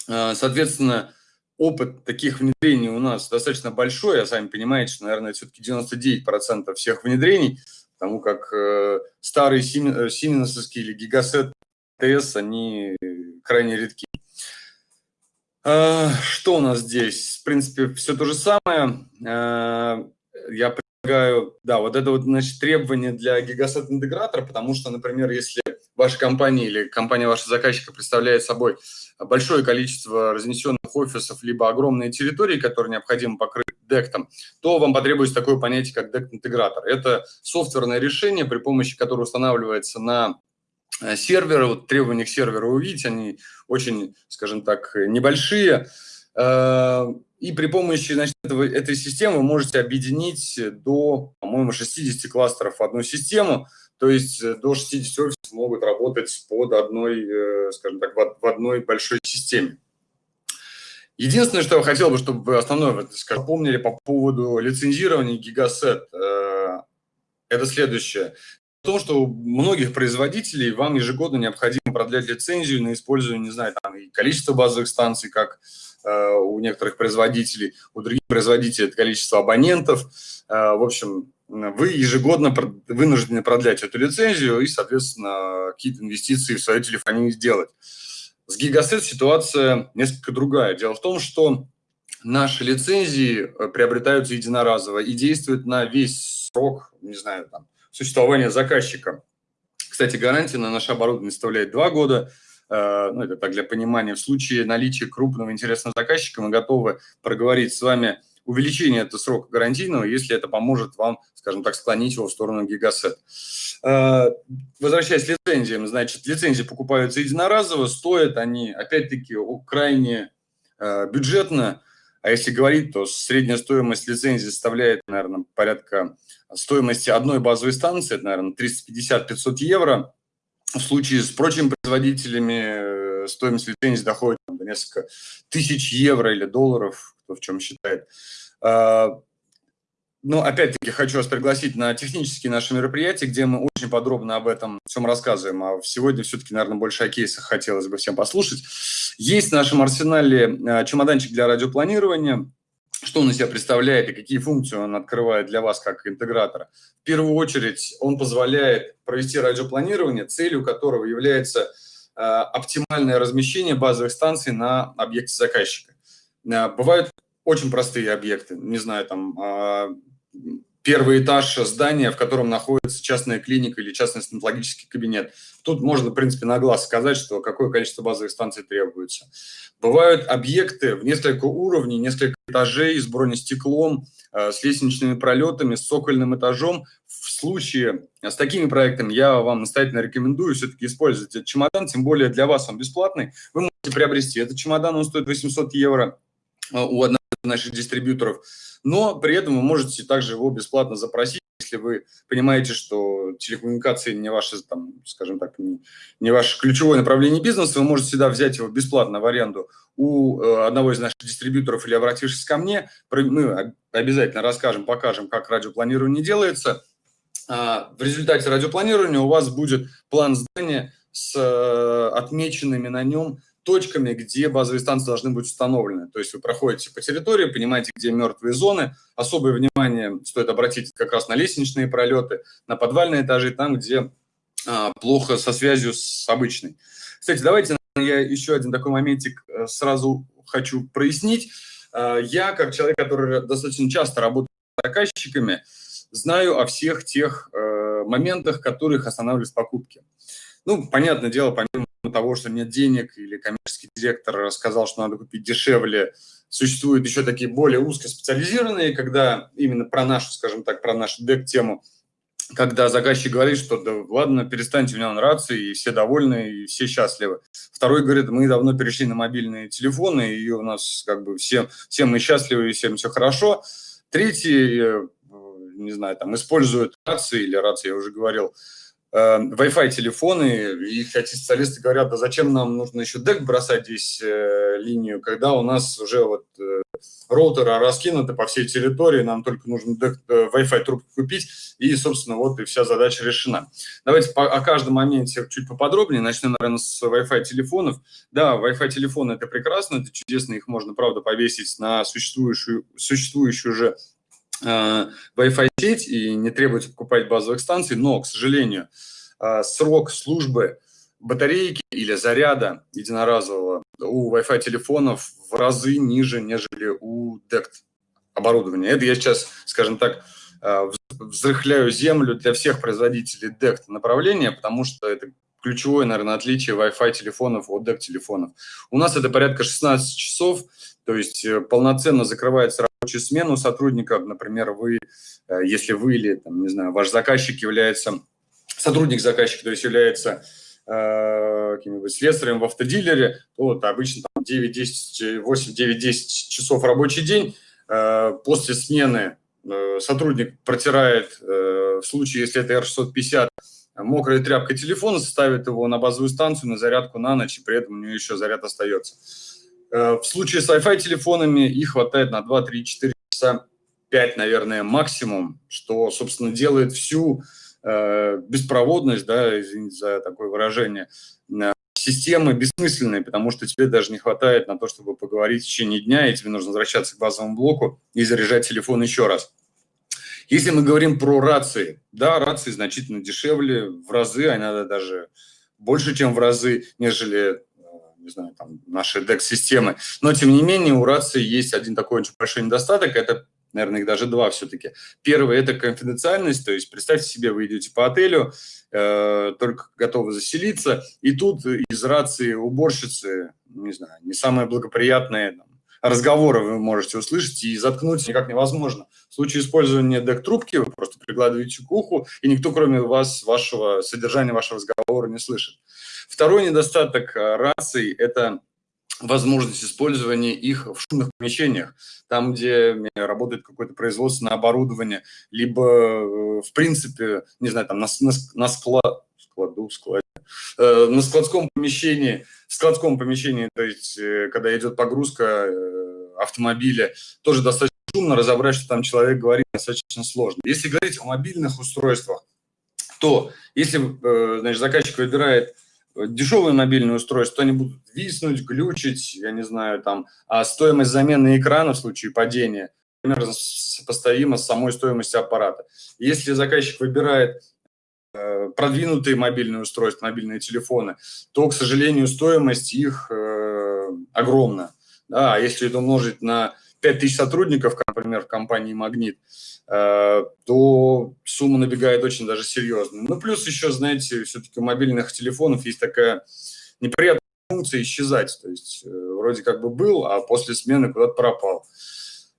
соответственно, опыт таких внедрений у нас достаточно большой, а сами понимаете, что, наверное, все-таки 99% всех внедрений, потому как э, старые сименсовские или гигасет ТС, они крайне редки. Э, что у нас здесь? В принципе, все то же самое. Э, я предлагаю, да, вот это вот, значит, требование для гигасет-интегратора, потому что, например, если ваша компания или компания вашего заказчика представляет собой большое количество разнесенных офисов, либо огромные территории, которые необходимо покрыть дектом, то вам потребуется такое понятие, как дект-интегратор. Это софтверное решение, при помощи которого устанавливается на э, серверы, вот требования к серверу увидеть, они очень, скажем так, небольшие, э, и при помощи значит, этого, этой системы вы можете объединить до, по-моему, 60 кластеров в одну систему, то есть э, до 60 офисов могут работать под одной, э, скажем так, в одной большой системе. Единственное, что я хотел бы, чтобы вы основное скажем, помнили по поводу лицензирования Gigaset, э, это следующее. В том, что у многих производителей вам ежегодно необходимо продлять лицензию на использование, не знаю, там и количество базовых станций, как у некоторых производителей, у других производителей это количество абонентов. В общем, вы ежегодно вынуждены продлять эту лицензию и, соответственно, какие-то инвестиции в свою телефонию сделать. С Gigaset ситуация несколько другая. Дело в том, что наши лицензии э, приобретаются единоразово и действуют на весь срок, не знаю, там, существования заказчика. Кстати, гарантия на наше оборудование составляет два года. Э, ну, это так для понимания. В случае наличия крупного интересного заказчика мы готовы проговорить с вами увеличение этого срока гарантийного, если это поможет вам, скажем так, склонить его в сторону гигасет. Э, возвращаясь к лицензиям, значит, лицензии покупаются единоразово, стоят они, опять-таки, крайне э, бюджетно, а если говорить, то средняя стоимость лицензии составляет, наверное, порядка стоимости одной базовой станции, это, наверное, 350-500 евро. В случае с прочими производителями стоимость лицензии доходит до несколько тысяч евро или долларов, кто в чем считает. А, ну, опять-таки, хочу вас пригласить на технические наши мероприятия, где мы очень подробно об этом всем рассказываем. А сегодня все-таки, наверное, больше о кейсах хотелось бы всем послушать. Есть в нашем арсенале а, чемоданчик для радиопланирования. Что он из себя представляет и какие функции он открывает для вас как интегратора? В первую очередь, он позволяет провести радиопланирование, целью которого является оптимальное размещение базовых станций на объекте заказчика. Э, бывают очень простые объекты, не знаю, там а, первый этаж здания, в котором находится частная клиника или частный стоматологический кабинет. Тут можно, в принципе, на глаз сказать, что какое количество базовых станций требуется. Бывают объекты в несколько уровней, несколько этажей с бронестеклом, э, с лестничными пролетами, с цокольным этажом. В случае с такими проектами я вам настоятельно рекомендую все-таки использовать этот чемодан, тем более для вас он бесплатный. Вы можете приобрести этот чемодан, он стоит 800 евро Э, у одного из наших дистрибьюторов, но при этом вы можете также его бесплатно запросить, если вы понимаете, что телекоммуникации не ваше, там, скажем так, не, не ваше ключевое направление бизнеса, вы можете всегда взять его бесплатно в аренду у э, одного из наших дистрибьюторов или обратившись ко мне, мы обязательно расскажем, покажем, как радиопланирование делается. А в результате радиопланирования у вас будет план здания с э, отмеченными на нем точками, где базовые станции должны быть установлены. То есть вы проходите по территории, понимаете, где мертвые зоны. Особое внимание стоит обратить как раз на лестничные пролеты, на подвальные этажи, там, где а, плохо со связью с обычной. Кстати, давайте я еще один такой моментик э, сразу хочу прояснить. А, я, как человек, который достаточно часто работает с заказчиками, знаю о всех тех э, моментах, которых останавливают покупки. Ну, понятное дело, помимо того, что нет денег, или коммерческий директор сказал, что надо купить дешевле, существуют еще такие более узкоспециализированные, когда именно про нашу, скажем так, про нашу дек-тему, когда заказчик говорит, что да ладно, перестаньте, у меня нравится, и все довольны, и все счастливы. Второй говорит, мы давно перешли на мобильные телефоны, и у нас как бы все, все мы счастливы, и всем все хорошо. Третий, э, не знаю, там используют рации, или рации, я уже говорил, э, Wi-Fi телефоны, и хотя специалисты говорят, да зачем нам нужно еще дек бросать здесь э, линию, когда у нас уже вот э, роутеры раскинуты по всей территории, нам только нужно дек, э, Wi-Fi трубку купить, и, собственно, вот и вся задача решена. Давайте по, о каждом моменте чуть поподробнее, начнем, наверное, с Wi-Fi телефонов. Да, Wi-Fi телефоны – это прекрасно, это чудесно, их можно, правда, повесить на существующую, существующую уже Э, Wi-Fi сеть и не требуется покупать базовых станций, но, к сожалению, э, срок службы батарейки или заряда единоразового у Wi-Fi телефонов в разы ниже, нежели у DECT оборудования. Это я сейчас, скажем так, э, взрыхляю землю для всех производителей DECT направления, потому что это ключевое, наверное, отличие Wi-Fi телефонов от DECT телефонов. У нас это порядка 16 часов, то есть полноценно закрывается рабочую смену сотрудников, например, вы, э, если вы или, там, не знаю, ваш заказчик является, сотрудник заказчика, то есть является э, каким-нибудь слесарем в автодилере, то вот обычно 9-10, 8-9-10 часов рабочий день. Э, после смены э, сотрудник протирает, в случае, если это R650, мокрой тряпкой телефона, ставит его на базовую станцию, на зарядку на ночь, и при этом у него еще заряд остается. Э, в случае с Wi-Fi телефонами их хватает на 2, 3, 4 часа, 5, наверное, максимум, что, собственно, делает всю э, беспроводность, да, извините за такое выражение, э, системы бессмысленной, потому что тебе даже не хватает на то, чтобы поговорить в течение дня, и тебе нужно возвращаться к базовому блоку и заряжать телефон еще раз. Если мы говорим про рации, да, рации значительно дешевле, в разы, а иногда даже больше, чем в разы, нежели не знаю, там, наши DEX-системы. Но, тем не менее, у рации есть один такой очень большой недостаток, это, наверное, их даже два все-таки. Первый – это конфиденциальность, то есть представьте себе, вы идете по отелю, э, только готовы заселиться, и тут из рации уборщицы, не знаю, не самые благоприятные там, разговоры вы можете услышать, и заткнуть никак невозможно. В случае использования дек-трубки вы просто прикладываете к уху, и никто, кроме вас, вашего содержания вашего разговора не слышит. Второй недостаток э, раций – это возможность использования их в шумных помещениях, там, где работает какое-то производственное оборудование, либо, э, в принципе, не знаю, там на, на, на склад, складу, складе, э, на складском помещении, в складском помещении, то есть, э, когда идет погрузка э, автомобиля, тоже достаточно шумно, разобрать, что там человек говорит, достаточно сложно. Если говорить о мобильных устройствах, то если, э, значит, заказчик выбирает дешевые мобильные устройства, они будут виснуть, глючить, я не знаю, там, а стоимость замены экрана в случае падения примерно сопоставима с самой стоимостью аппарата. Если заказчик выбирает э, продвинутые мобильные устройства, мобильные телефоны, то, к сожалению, стоимость их э, огромна. Да, если это умножить на 5000 сотрудников, например, в компании «Магнит», Э, то сумма набегает очень даже серьезно. Ну, плюс еще, знаете, все-таки у мобильных телефонов есть такая неприятная функция исчезать. То есть э, вроде как бы был, а после смены куда-то пропал.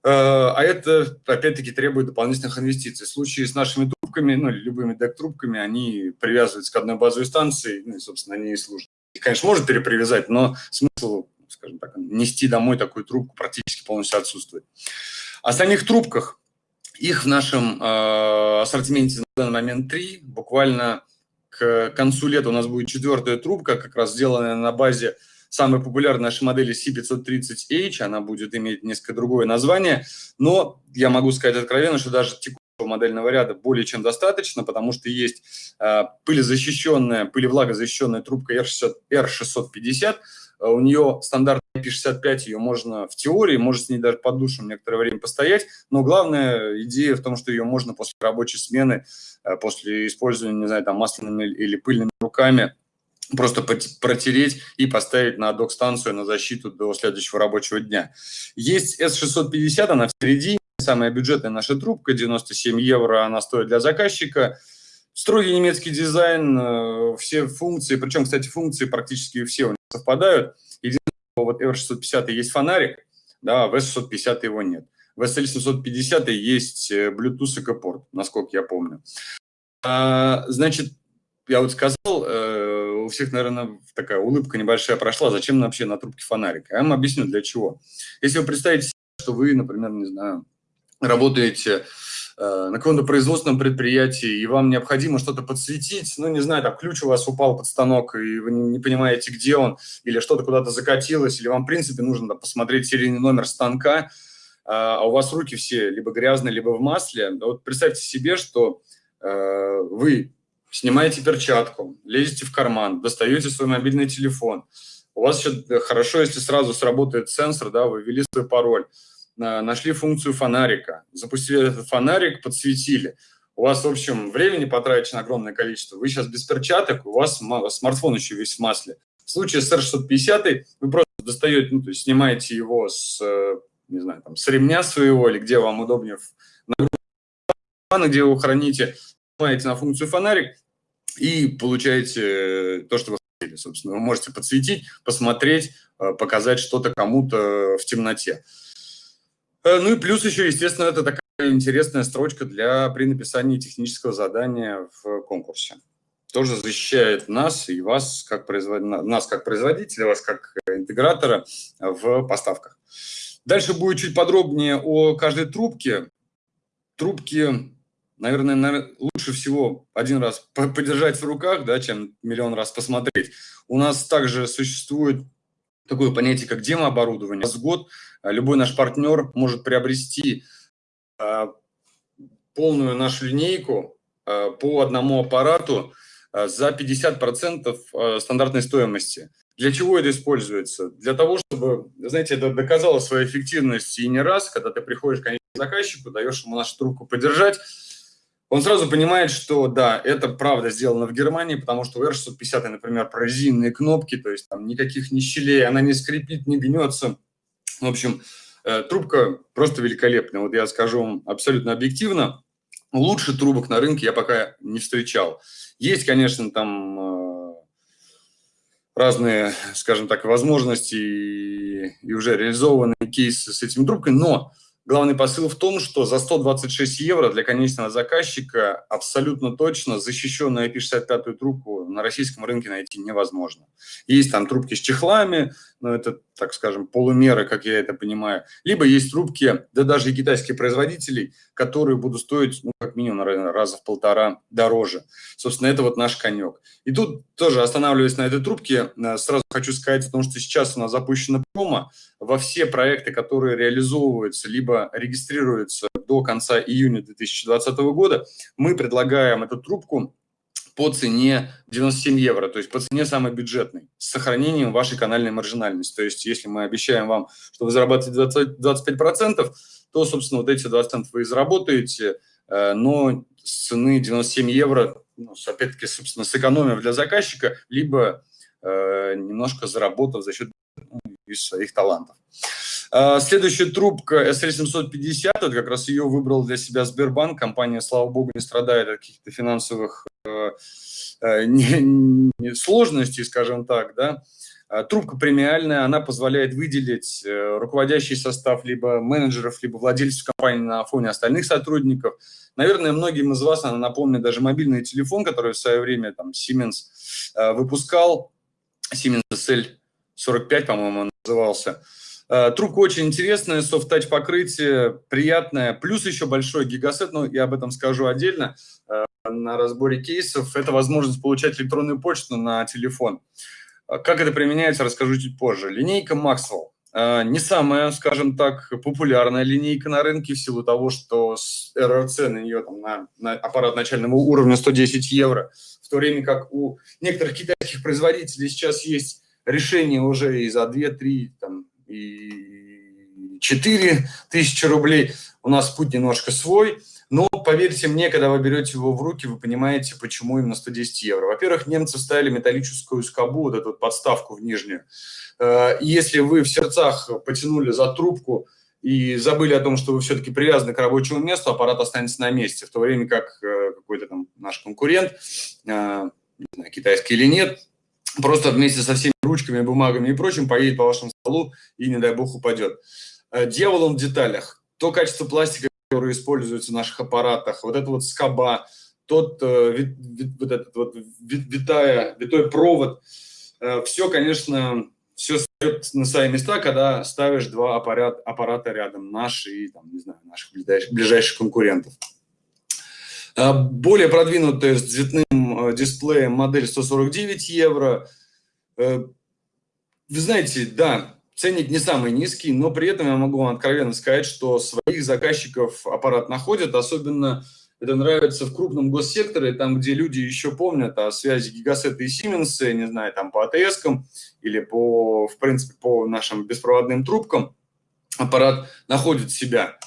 Э, а это, опять-таки, требует дополнительных инвестиций. В случае с нашими трубками, ну, любыми дек-трубками, они привязываются к одной базовой станции, ну, и, собственно, они и служат. Их, конечно, может перепривязать, но смысл, скажем так, нести домой такую трубку практически полностью отсутствует. О самих трубках их в нашем э, ассортименте на данный момент три. Буквально к концу лета у нас будет четвертая трубка, как раз сделанная на базе самой популярной нашей модели C530H. Она будет иметь несколько другое название. Но я могу сказать откровенно, что даже текущего модельного ряда более чем достаточно, потому что есть э, пылезащищенная, пылевлагозащищенная трубка R600, R650, Э, у нее стандартная IP65, ее можно в теории, может с ней даже под душем некоторое время постоять, но главная идея в том, что ее можно после рабочей смены, э, после использования, не знаю, там масляными или пыльными руками, просто протереть и поставить на док-станцию на защиту до следующего рабочего дня. Есть S650, она в середине, самая бюджетная наша трубка, 97 евро она стоит для заказчика – Строгий немецкий дизайн, э, все функции, причем, кстати, функции практически все у них совпадают. Единственное, вот R650 есть фонарик, да, а в S650 его нет. В SL750 есть э, Bluetooth экопорт, насколько я помню. А, значит, я вот сказал, э, у всех, наверное, такая улыбка небольшая прошла, зачем вообще на трубке фонарик? Я вам объясню, для чего. Если вы представите, что вы, например, не знаю, работаете Э, на каком-то производственном предприятии, и вам необходимо что-то подсветить, ну, не знаю, там ключ у вас упал под станок, и вы не, понимаете, где он, или что-то куда-то закатилось, или вам, в принципе, нужно там, посмотреть серийный номер станка, а, а у вас руки все либо грязные, либо в масле. Вот представьте себе, что э, вы снимаете перчатку, лезете в карман, достаете свой мобильный телефон, у вас еще хорошо, если сразу сработает сенсор, да, вы ввели свой пароль, нашли функцию фонарика, запустили этот фонарик, подсветили. У вас, в общем, времени потрачено огромное количество. Вы сейчас без перчаток, у вас смартфон еще весь в масле. В случае с R650 вы просто достаете, ну, то есть снимаете его с, э, не знаю, там, с ремня своего или где вам удобнее, на где вы храните, нажимаете на функцию фонарик и получаете то, что вы хотели, собственно. Вы можете подсветить, посмотреть, э, показать что-то кому-то в темноте. Э, ну и плюс еще, естественно, это такая интересная строчка для при написании технического задания в конкурсе. Тоже защищает нас и вас как, производ... нас как производителя, вас как интегратора в поставках. Дальше будет чуть подробнее о каждой трубке. Трубки, наверное, лучше всего один раз подержать в руках, да, чем миллион раз посмотреть. У нас также существует такое понятие, как демооборудование. С год а, любой наш партнер может приобрести а, полную нашу линейку а, по одному аппарату за 50% стандартной стоимости. Для чего это используется? Для того, чтобы, знаете, это доказало свою эффективность и не раз, когда ты приходишь к заказчику, даешь ему нашу трубку подержать, он сразу понимает, что да, это правда сделано в Германии, потому что у R650, например, прорезиненные кнопки, то есть там никаких ни щелей, она не скрипит, не гнется. В общем, э, трубка просто великолепная. Вот я скажу вам абсолютно объективно, лучше трубок на рынке я пока не встречал. Есть, конечно, там э, разные, скажем так, возможности и, уже реализованные кейсы с этими трубками, но Главный посыл в том, что за 126 евро для конечного заказчика абсолютно точно защищенную IP65 трубку на российском рынке найти невозможно. Есть там трубки с чехлами, но это, так скажем, полумеры, как я это понимаю. Либо есть трубки, да даже и китайских производителей, которые будут стоить, ну, как минимум, наверное, раза в полтора дороже. Собственно, это вот наш конек. И тут тоже, останавливаясь на этой трубке, э, сразу хочу сказать о том, что сейчас у нас запущена промо во все проекты, которые реализовываются, либо регистрируются до конца июня 2020 года, мы предлагаем эту трубку по цене 97 евро, то есть по цене самой бюджетной, с сохранением вашей канальной маржинальности. То есть если мы обещаем вам, что вы зарабатываете 20, 25%, то, собственно, вот эти 20% вы и заработаете, э, но с цены 97 евро, ну, опять-таки, собственно, сэкономив для заказчика, либо э, немножко заработав за счет ну, своих талантов. Э, следующая трубка SL750, вот как раз ее выбрал для себя Сбербанк. Компания, слава богу, не страдает от каких-то финансовых сложностей, скажем так, да. А, трубка премиальная, она позволяет выделить э, руководящий состав либо менеджеров, либо владельцев компании на фоне остальных сотрудников. Наверное, многим из вас она напомнит даже мобильный телефон, который в свое время там Siemens э, выпускал, Siemens SL45, по-моему, он назывался. Э, трубка очень интересная, софт-тач покрытие, приятное, плюс еще большой гигасет, но я об этом скажу отдельно на разборе кейсов. Это возможность получать электронную почту на телефон. А как это применяется, расскажу чуть позже. Линейка Maxwell. Не самая, скажем так, популярная линейка на рынке в силу того, что РРЦ на нее там, на, на аппарат начального уровня 110 евро, в то время как у некоторых китайских производителей сейчас есть решение уже и за 2, 3 там, и 4 тысячи рублей. У нас путь немножко свой – но поверьте мне, когда вы берете его в руки, вы понимаете, почему именно 110 евро. Во-первых, немцы вставили металлическую скобу, вот эту вот подставку в нижнюю. Э, и если вы в сердцах потянули за трубку и забыли о том, что вы все-таки привязаны к рабочему месту, аппарат останется на месте, в то время как э, какой-то там наш конкурент, э, не знаю, китайский или нет, просто вместе со всеми ручками, бумагами и прочим поедет по вашему столу и, не дай бог, упадет. Э, дьявол он в деталях. То качество пластика, которое используется в наших аппаратах, вот это вот скоба, тот вит, вот этот вот вит, витая, витой провод, все, конечно, все ставит на свои места, когда ставишь два аппарат, аппарата рядом, наши и, там, не знаю, наших ближайших, ближайших конкурентов. А, более продвинутая с цветным э, дисплеем модель 149 евро. Э, вы знаете, да, ценник не самый низкий, но при этом я могу вам откровенно сказать, что своих заказчиков аппарат находит, особенно это нравится в крупном госсекторе, там, где люди еще помнят о связи Гигасета и Сименса, не знаю, там по АТС или по, в принципе, по нашим беспроводным трубкам. Аппарат находит себя.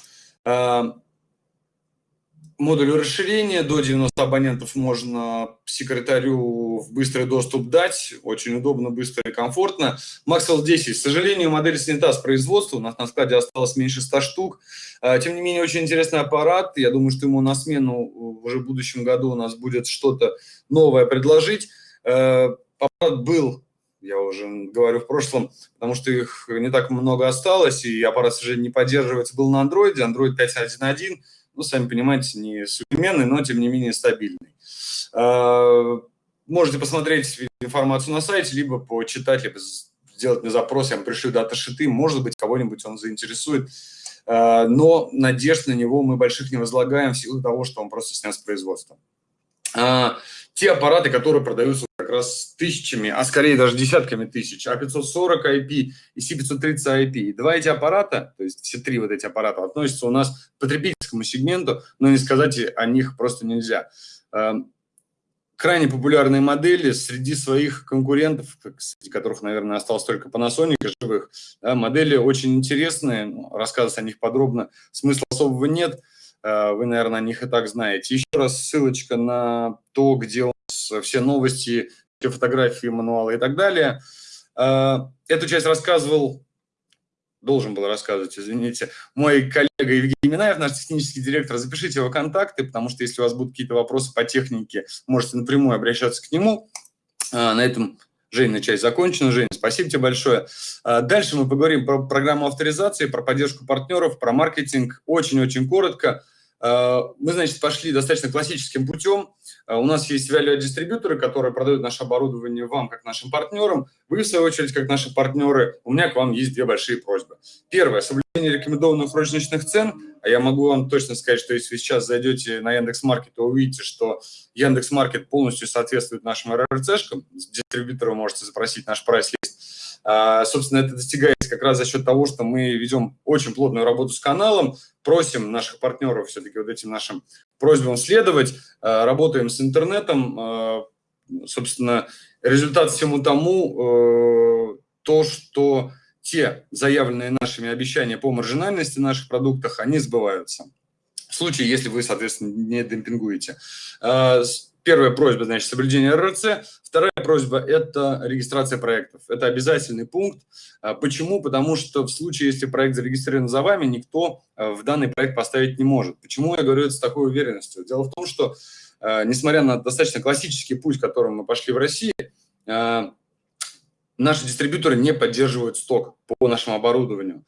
Модулю расширения до 90 абонентов можно секретарю в быстрый доступ дать. Очень удобно, быстро и комфортно. Maxwell 10. К сожалению, модель снята с производства. У нас на складе осталось меньше 100 штук. А, тем не менее, очень интересный аппарат. Я думаю, что ему на смену уже в будущем году у нас будет что-то новое предложить. А, аппарат был я уже говорю в прошлом, потому что их не так много осталось, и аппарат, к сожалению, не поддерживается, был на Android, Android 5.1.1, ну, сами понимаете, не современный, но, тем не менее, стабильный. А, можете посмотреть информацию на сайте, либо почитать, либо сделать мне запрос, я вам пришлю дата-шиты, может быть, кого-нибудь он заинтересует. А, но надежд на него мы больших не возлагаем в силу того, что он просто снят с производства. Те аппараты, которые продаются как раз тысячами, а скорее даже десятками тысяч, А540 IP и C530 IP. Два эти аппарата, то есть все три вот эти аппарата относятся у нас к потребительскому сегменту, но не сказать о них просто нельзя. Эм, крайне популярные модели среди своих конкурентов, среди которых, наверное, осталось только Panasonic живых. Да, модели очень интересные, рассказывать о них подробно смысла особого нет. Э, вы, наверное, о них и так знаете. Еще раз ссылочка на то, где у нас все новости, все фотографии, мануалы и так далее. Э, эту часть рассказывал, должен был рассказывать, извините, мой коллега Евгений Минаев, наш технический директор. Запишите его контакты, потому что если у вас будут какие-то вопросы по технике, можете напрямую обращаться к нему. Э, на этом Женя, часть закончена. Женя, спасибо тебе большое. Дальше мы поговорим про программу авторизации, про поддержку партнеров, про маркетинг. Очень-очень коротко. Э, мы, значит, пошли достаточно классическим путем. Э, у нас есть value-дистрибьюторы, которые продают наше оборудование вам, как нашим партнерам. Вы, в свою очередь, как наши партнеры. У меня к вам есть две большие просьбы. Первое – соблюдение рекомендованных розничных цен. А я могу вам точно сказать, что если вы сейчас зайдете на Яндекс.Маркет, то увидите, что Яндекс.Маркет полностью соответствует нашим РРЦшкам. Дистрибьютора можете запросить наш прайс-лист. А, собственно, это достигается как раз за счет того, что мы ведем очень плотную работу с каналом, просим наших партнеров все-таки вот этим нашим просьбам следовать, а, работаем с интернетом, а, собственно, результат всему тому то, что те заявленные нашими обещания по маржинальности наших продуктах, они сбываются. В случае, если вы, соответственно, не демпингуете. Первая просьба, значит, соблюдение РРЦ. Вторая просьба – это регистрация проектов. Это обязательный пункт. А, почему? Потому что в случае, если проект зарегистрирован за вами, никто а, в данный проект поставить не может. Почему я говорю это с такой уверенностью? Дело в том, что, а, несмотря на достаточно классический путь, которым мы пошли в России, наши дистрибьюторы не поддерживают сток по нашему оборудованию.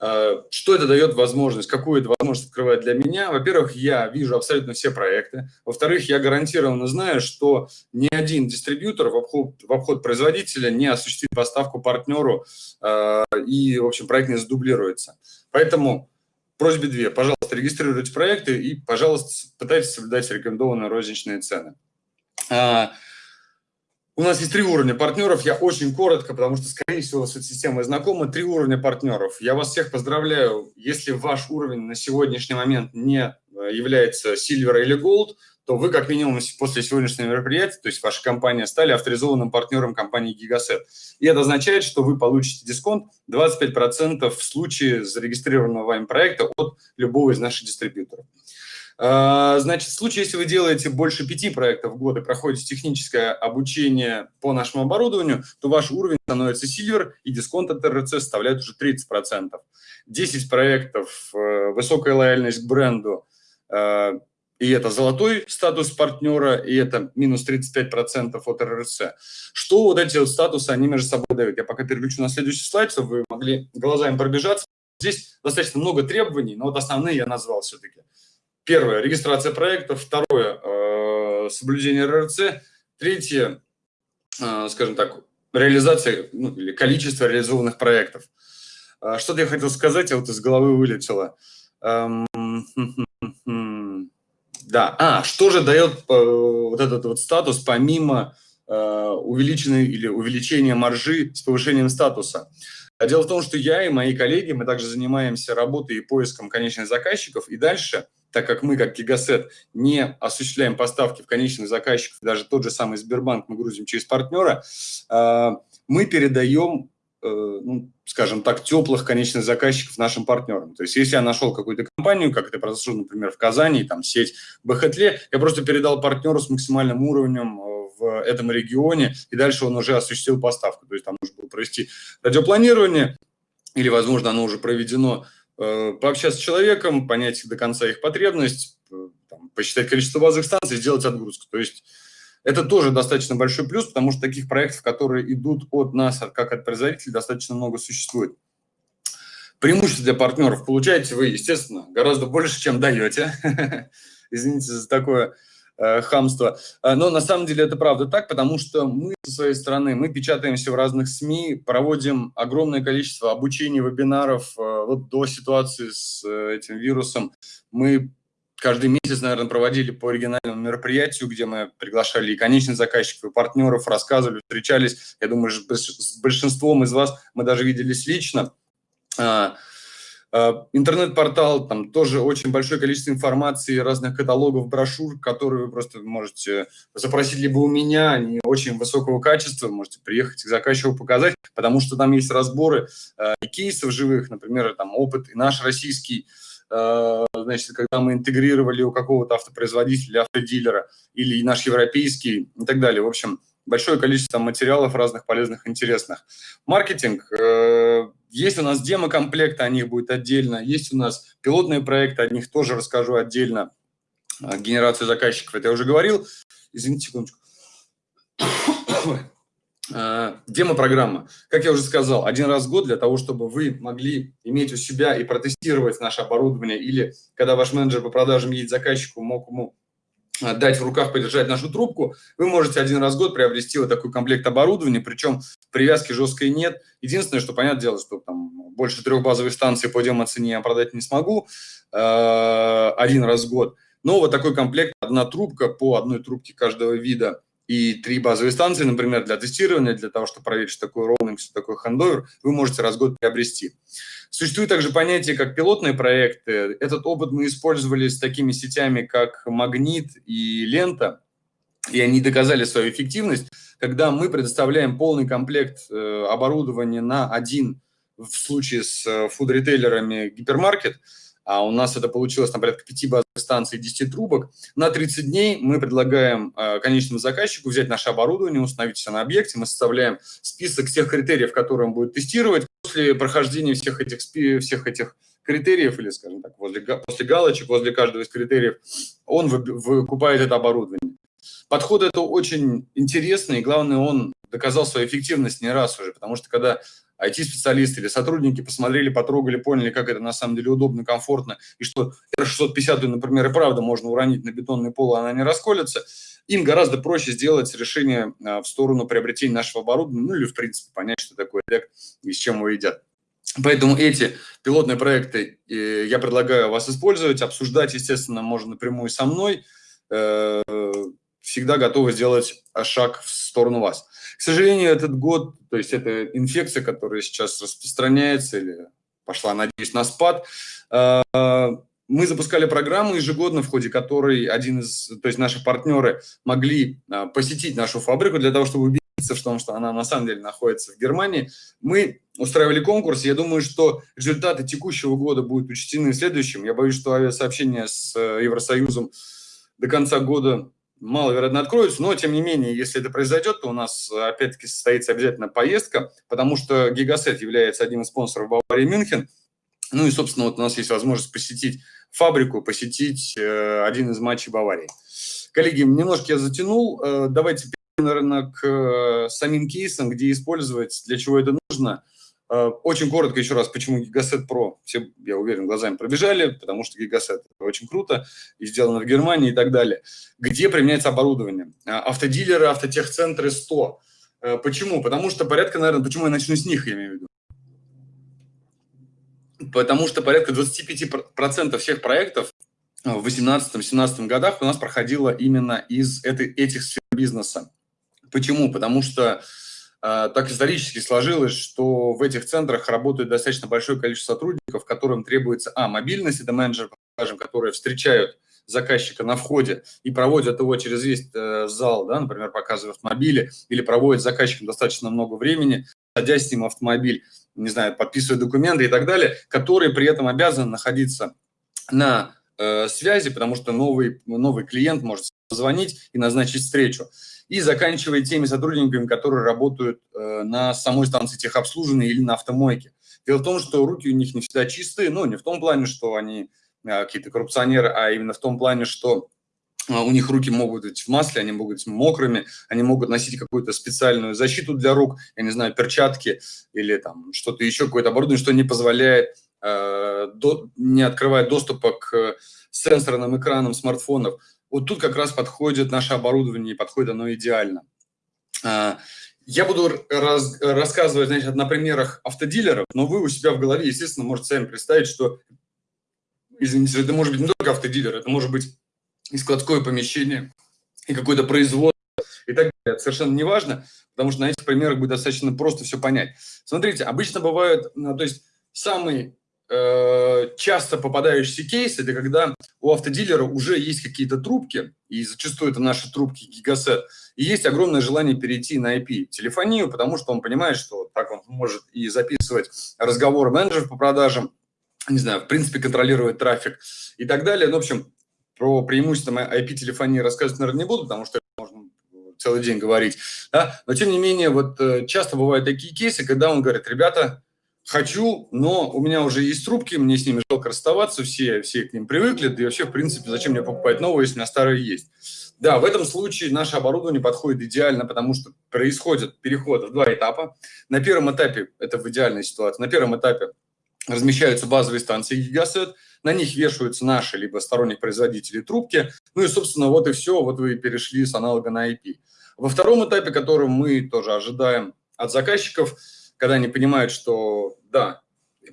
Э, что это дает возможность, какую это возможность открывает для меня? Во-первых, я вижу абсолютно все проекты. Во-вторых, я гарантированно знаю, что ни один дистрибьютор в обход, в обход производителя не осуществит поставку партнеру, э, и, в общем, проект не задублируется. Поэтому просьбе две. Пожалуйста, регистрируйте проекты и, пожалуйста, пытайтесь соблюдать рекомендованные розничные цены. У нас есть три уровня партнеров. Я очень коротко, потому что, скорее всего, с этой системой знакомы. Три уровня партнеров. Я вас всех поздравляю. Если ваш уровень на сегодняшний момент не э, является Silver или Gold, то вы, как минимум, после сегодняшнего мероприятия, то есть ваша компания, стали авторизованным партнером компании Gigaset. И это означает, что вы получите дисконт 25% в случае зарегистрированного вами проекта от любого из наших дистрибьюторов. А, значит, в случае, если вы делаете больше пяти проектов в год и проходите техническое обучение по нашему оборудованию, то ваш уровень становится silver, и дисконт от РЦ составляет уже 30%. 10 проектов, э, высокая лояльность к бренду, э, и это золотой статус партнера, и это минус 35% от РРС. Что вот эти вот статусы, они между собой дают? Я пока переключу на следующий слайд, чтобы вы могли глазами пробежаться. Здесь достаточно много требований, но вот основные я назвал все-таки. Первое – регистрация проекта. Второе э, – соблюдение РРЦ. Третье, э, скажем так, реализация ну, или количество реализованных проектов. Э, Что-то я хотел сказать, я вот из головы вылетело. Эм, да, а, что же дает вот этот вот статус помимо увеличенной или увеличения маржи с повышением статуса? Дело в том, что я и мои коллеги, мы также занимаемся работой и поиском конечных заказчиков, и дальше, так как мы, как Гигасет, не осуществляем поставки в конечных заказчиков, даже тот же самый Сбербанк мы грузим через партнера, э, мы передаем Э, ну, скажем так, теплых конечных заказчиков нашим партнерам. То есть если я нашел какую-то компанию, как это произошло, например, в Казани, там сеть Бахетле, я просто передал партнеру с максимальным уровнем э, в этом регионе, и дальше он уже осуществил поставку. То есть там нужно было провести радиопланирование, или, возможно, оно уже проведено, пообщаться с человеком, понять до конца их потребность, там, посчитать количество базовых станций, сделать отгрузку. То есть это тоже достаточно большой плюс, потому что таких проектов, которые идут от нас, как от производителей, достаточно много существует. Преимущество для партнеров получаете вы, естественно, гораздо больше, чем даете. Извините за такое э, хамство. Э, но на самом деле это правда так, потому что мы со своей стороны, мы печатаемся в разных СМИ, проводим огромное количество обучений, вебинаров. Э, вот до ситуации с э, этим вирусом мы каждый месяц, наверное, проводили по оригинальному мероприятию, где мы приглашали и конечных заказчиков, и партнеров, рассказывали, встречались. Я думаю, с большинством из вас мы даже виделись лично. А, интернет-портал, там тоже очень большое количество информации, разных каталогов, брошюр, которые вы просто можете запросить либо у меня, они очень высокого качества, можете приехать к заказчику показать, потому что там есть разборы э, кейсов живых, например, там опыт и наш российский, Э, значит, когда мы интегрировали у какого-то автопроизводителя, автодилера, или наш европейский и так далее. В общем, большое количество материалов разных полезных, интересных. Маркетинг. Э, есть у нас демо-комплекты, о них будет отдельно. Есть у нас пилотные проекты, о них тоже расскажу отдельно. Э, генерацию заказчиков, это я уже говорил. Извините, секундочку. Э, демо-программа. Как я уже сказал, один раз в год для того, чтобы вы могли иметь у себя и протестировать наше оборудование, или когда ваш менеджер по продажам едет заказчику, мог ему дать в руках, подержать нашу трубку, вы можете один раз в год приобрести вот такой комплект оборудования, причем привязки жесткой нет. Единственное, что, понятное дело, что там больше трех базовых станций по демо-цене я продать не смогу э, один раз в год. Но вот такой комплект, одна трубка по одной трубке каждого вида – и три базовые станции, например, для тестирования, для того, чтобы проверить, что такое роуминг, что такое хендовер, вы можете раз в год приобрести. Существует также понятие, как пилотные проекты. Этот опыт мы использовали с такими сетями, как Магнит и Лента, и они доказали свою эффективность, когда мы предоставляем полный комплект э, оборудования на один, в случае с э, фуд-ритейлерами, гипермаркет – а у нас это получилось на порядка 5 базовых станций 10 трубок. На 30 дней мы предлагаем э, конечному заказчику взять наше оборудование, установить все на объекте, мы составляем список всех критериев, которые он будет тестировать. После прохождения всех этих, всех этих критериев, или, скажем так, возле, после галочек, возле каждого из критериев, он выкупает это оборудование. Подход это очень интересный, и главное, он доказал свою эффективность не раз уже, потому что когда IT-специалисты или сотрудники посмотрели, потрогали, поняли, как это на самом деле удобно, комфортно, и что R650, например, и правда можно уронить на бетонный пол, и она не расколется, им гораздо проще сделать решение а, в сторону приобретения нашего оборудования, ну или, в принципе, понять, что такое DEC и с чем его едят. Поэтому эти пилотные проекты э, я предлагаю вас использовать, обсуждать, естественно, можно напрямую со мной, э, всегда готовы сделать шаг в сторону вас. К сожалению, этот год, то есть это инфекция, которая сейчас распространяется или пошла, надеюсь, на спад, э, мы запускали программу ежегодно, в ходе которой один из, то есть наши партнеры могли э, посетить нашу фабрику для того, чтобы убедиться в том, что она на самом деле находится в Германии. Мы устраивали конкурс, я думаю, что результаты текущего года будут учтены в следующем. Я боюсь, что авиасообщение с э, Евросоюзом до конца года маловероятно откроются, но, тем не менее, если это произойдет, то у нас, опять-таки, состоится обязательно поездка, потому что Гигасет является одним из спонсоров Баварии Мюнхен. Ну и, собственно, вот у нас есть возможность посетить фабрику, посетить э, один из матчей Баварии. Коллеги, немножко я затянул. Э, давайте наверное, к э, самим кейсам, где использовать, для чего это нужно. Э, очень коротко еще раз, почему Gigaset Pro. Все, я уверен, глазами пробежали, потому что Gigaset очень круто и сделано в Германии и так далее. Где применяется оборудование? Э, автодилеры, автотехцентры 100. Почему? Потому что порядка, наверное, почему я начну с них, я имею в виду. Потому что порядка 25% всех проектов в 2018-2017 годах у нас проходило именно из этой, этих сфер бизнеса. Почему? Потому что э, так исторически сложилось, что в этих центрах работает достаточно большое количество сотрудников, которым требуется, а, мобильность, это менеджеры, скажем, которые встречают заказчика на входе и проводят его через весь э, зал, да, например, показывая автомобили, или проводят заказчиком достаточно много времени, садясь с ним автомобиль, не знаю, подписывая документы и так далее, которые при этом обязаны находиться на э, связи, потому что новый, новый клиент может позвонить и назначить встречу и заканчивая теми сотрудниками, которые работают э, на самой станции техобслуживания или на автомойке. Дело в том, что руки у них не всегда чистые, ну, не в том плане, что они э, какие-то коррупционеры, а именно в том плане, что э, у них руки могут быть в масле, они могут быть мокрыми, они могут носить какую-то специальную защиту для рук, я не знаю, перчатки или там что-то еще, какое-то оборудование, что не позволяет, э, до, не открывает доступа к сенсорным экранам смартфонов. Вот тут как раз подходит наше оборудование, подходит оно идеально. А, я буду раз, рассказывать значит, на примерах автодилеров, но вы у себя в голове, естественно, можете сами представить, что, извините, это может быть не только автодилер, это может быть и складское помещение, и какое-то производство, и так далее. Это совершенно не важно, потому что на этих примерах будет достаточно просто все понять. Смотрите, обычно бывают, ну, то есть самый часто попадающийся кейс – это когда у автодилера уже есть какие-то трубки, и зачастую это наши трубки гигасет, и есть огромное желание перейти на IP-телефонию, потому что он понимает, что так он может и записывать разговор менеджеров по продажам, не знаю, в принципе, контролировать трафик и так далее. Ну, в общем, про преимущества IP-телефонии рассказывать, наверное, не буду, потому что можно целый день говорить. Да? Но, тем не менее, вот э, часто бывают такие кейсы, когда он говорит, ребята, хочу, но у меня уже есть трубки, мне с ними жалко расставаться, все, все к ним привыкли, да и вообще, в принципе, зачем мне покупать новые, если у меня старые есть. Да, в этом случае наше оборудование подходит идеально, потому что происходит переход в два этапа. На первом этапе, это в идеальной ситуации, на первом этапе размещаются базовые станции Gigaset, на них вешаются наши либо сторонних производителей трубки, ну и, собственно, вот и все, вот вы перешли с аналога на IP. Во втором этапе, который мы тоже ожидаем от заказчиков, когда они понимают, что да,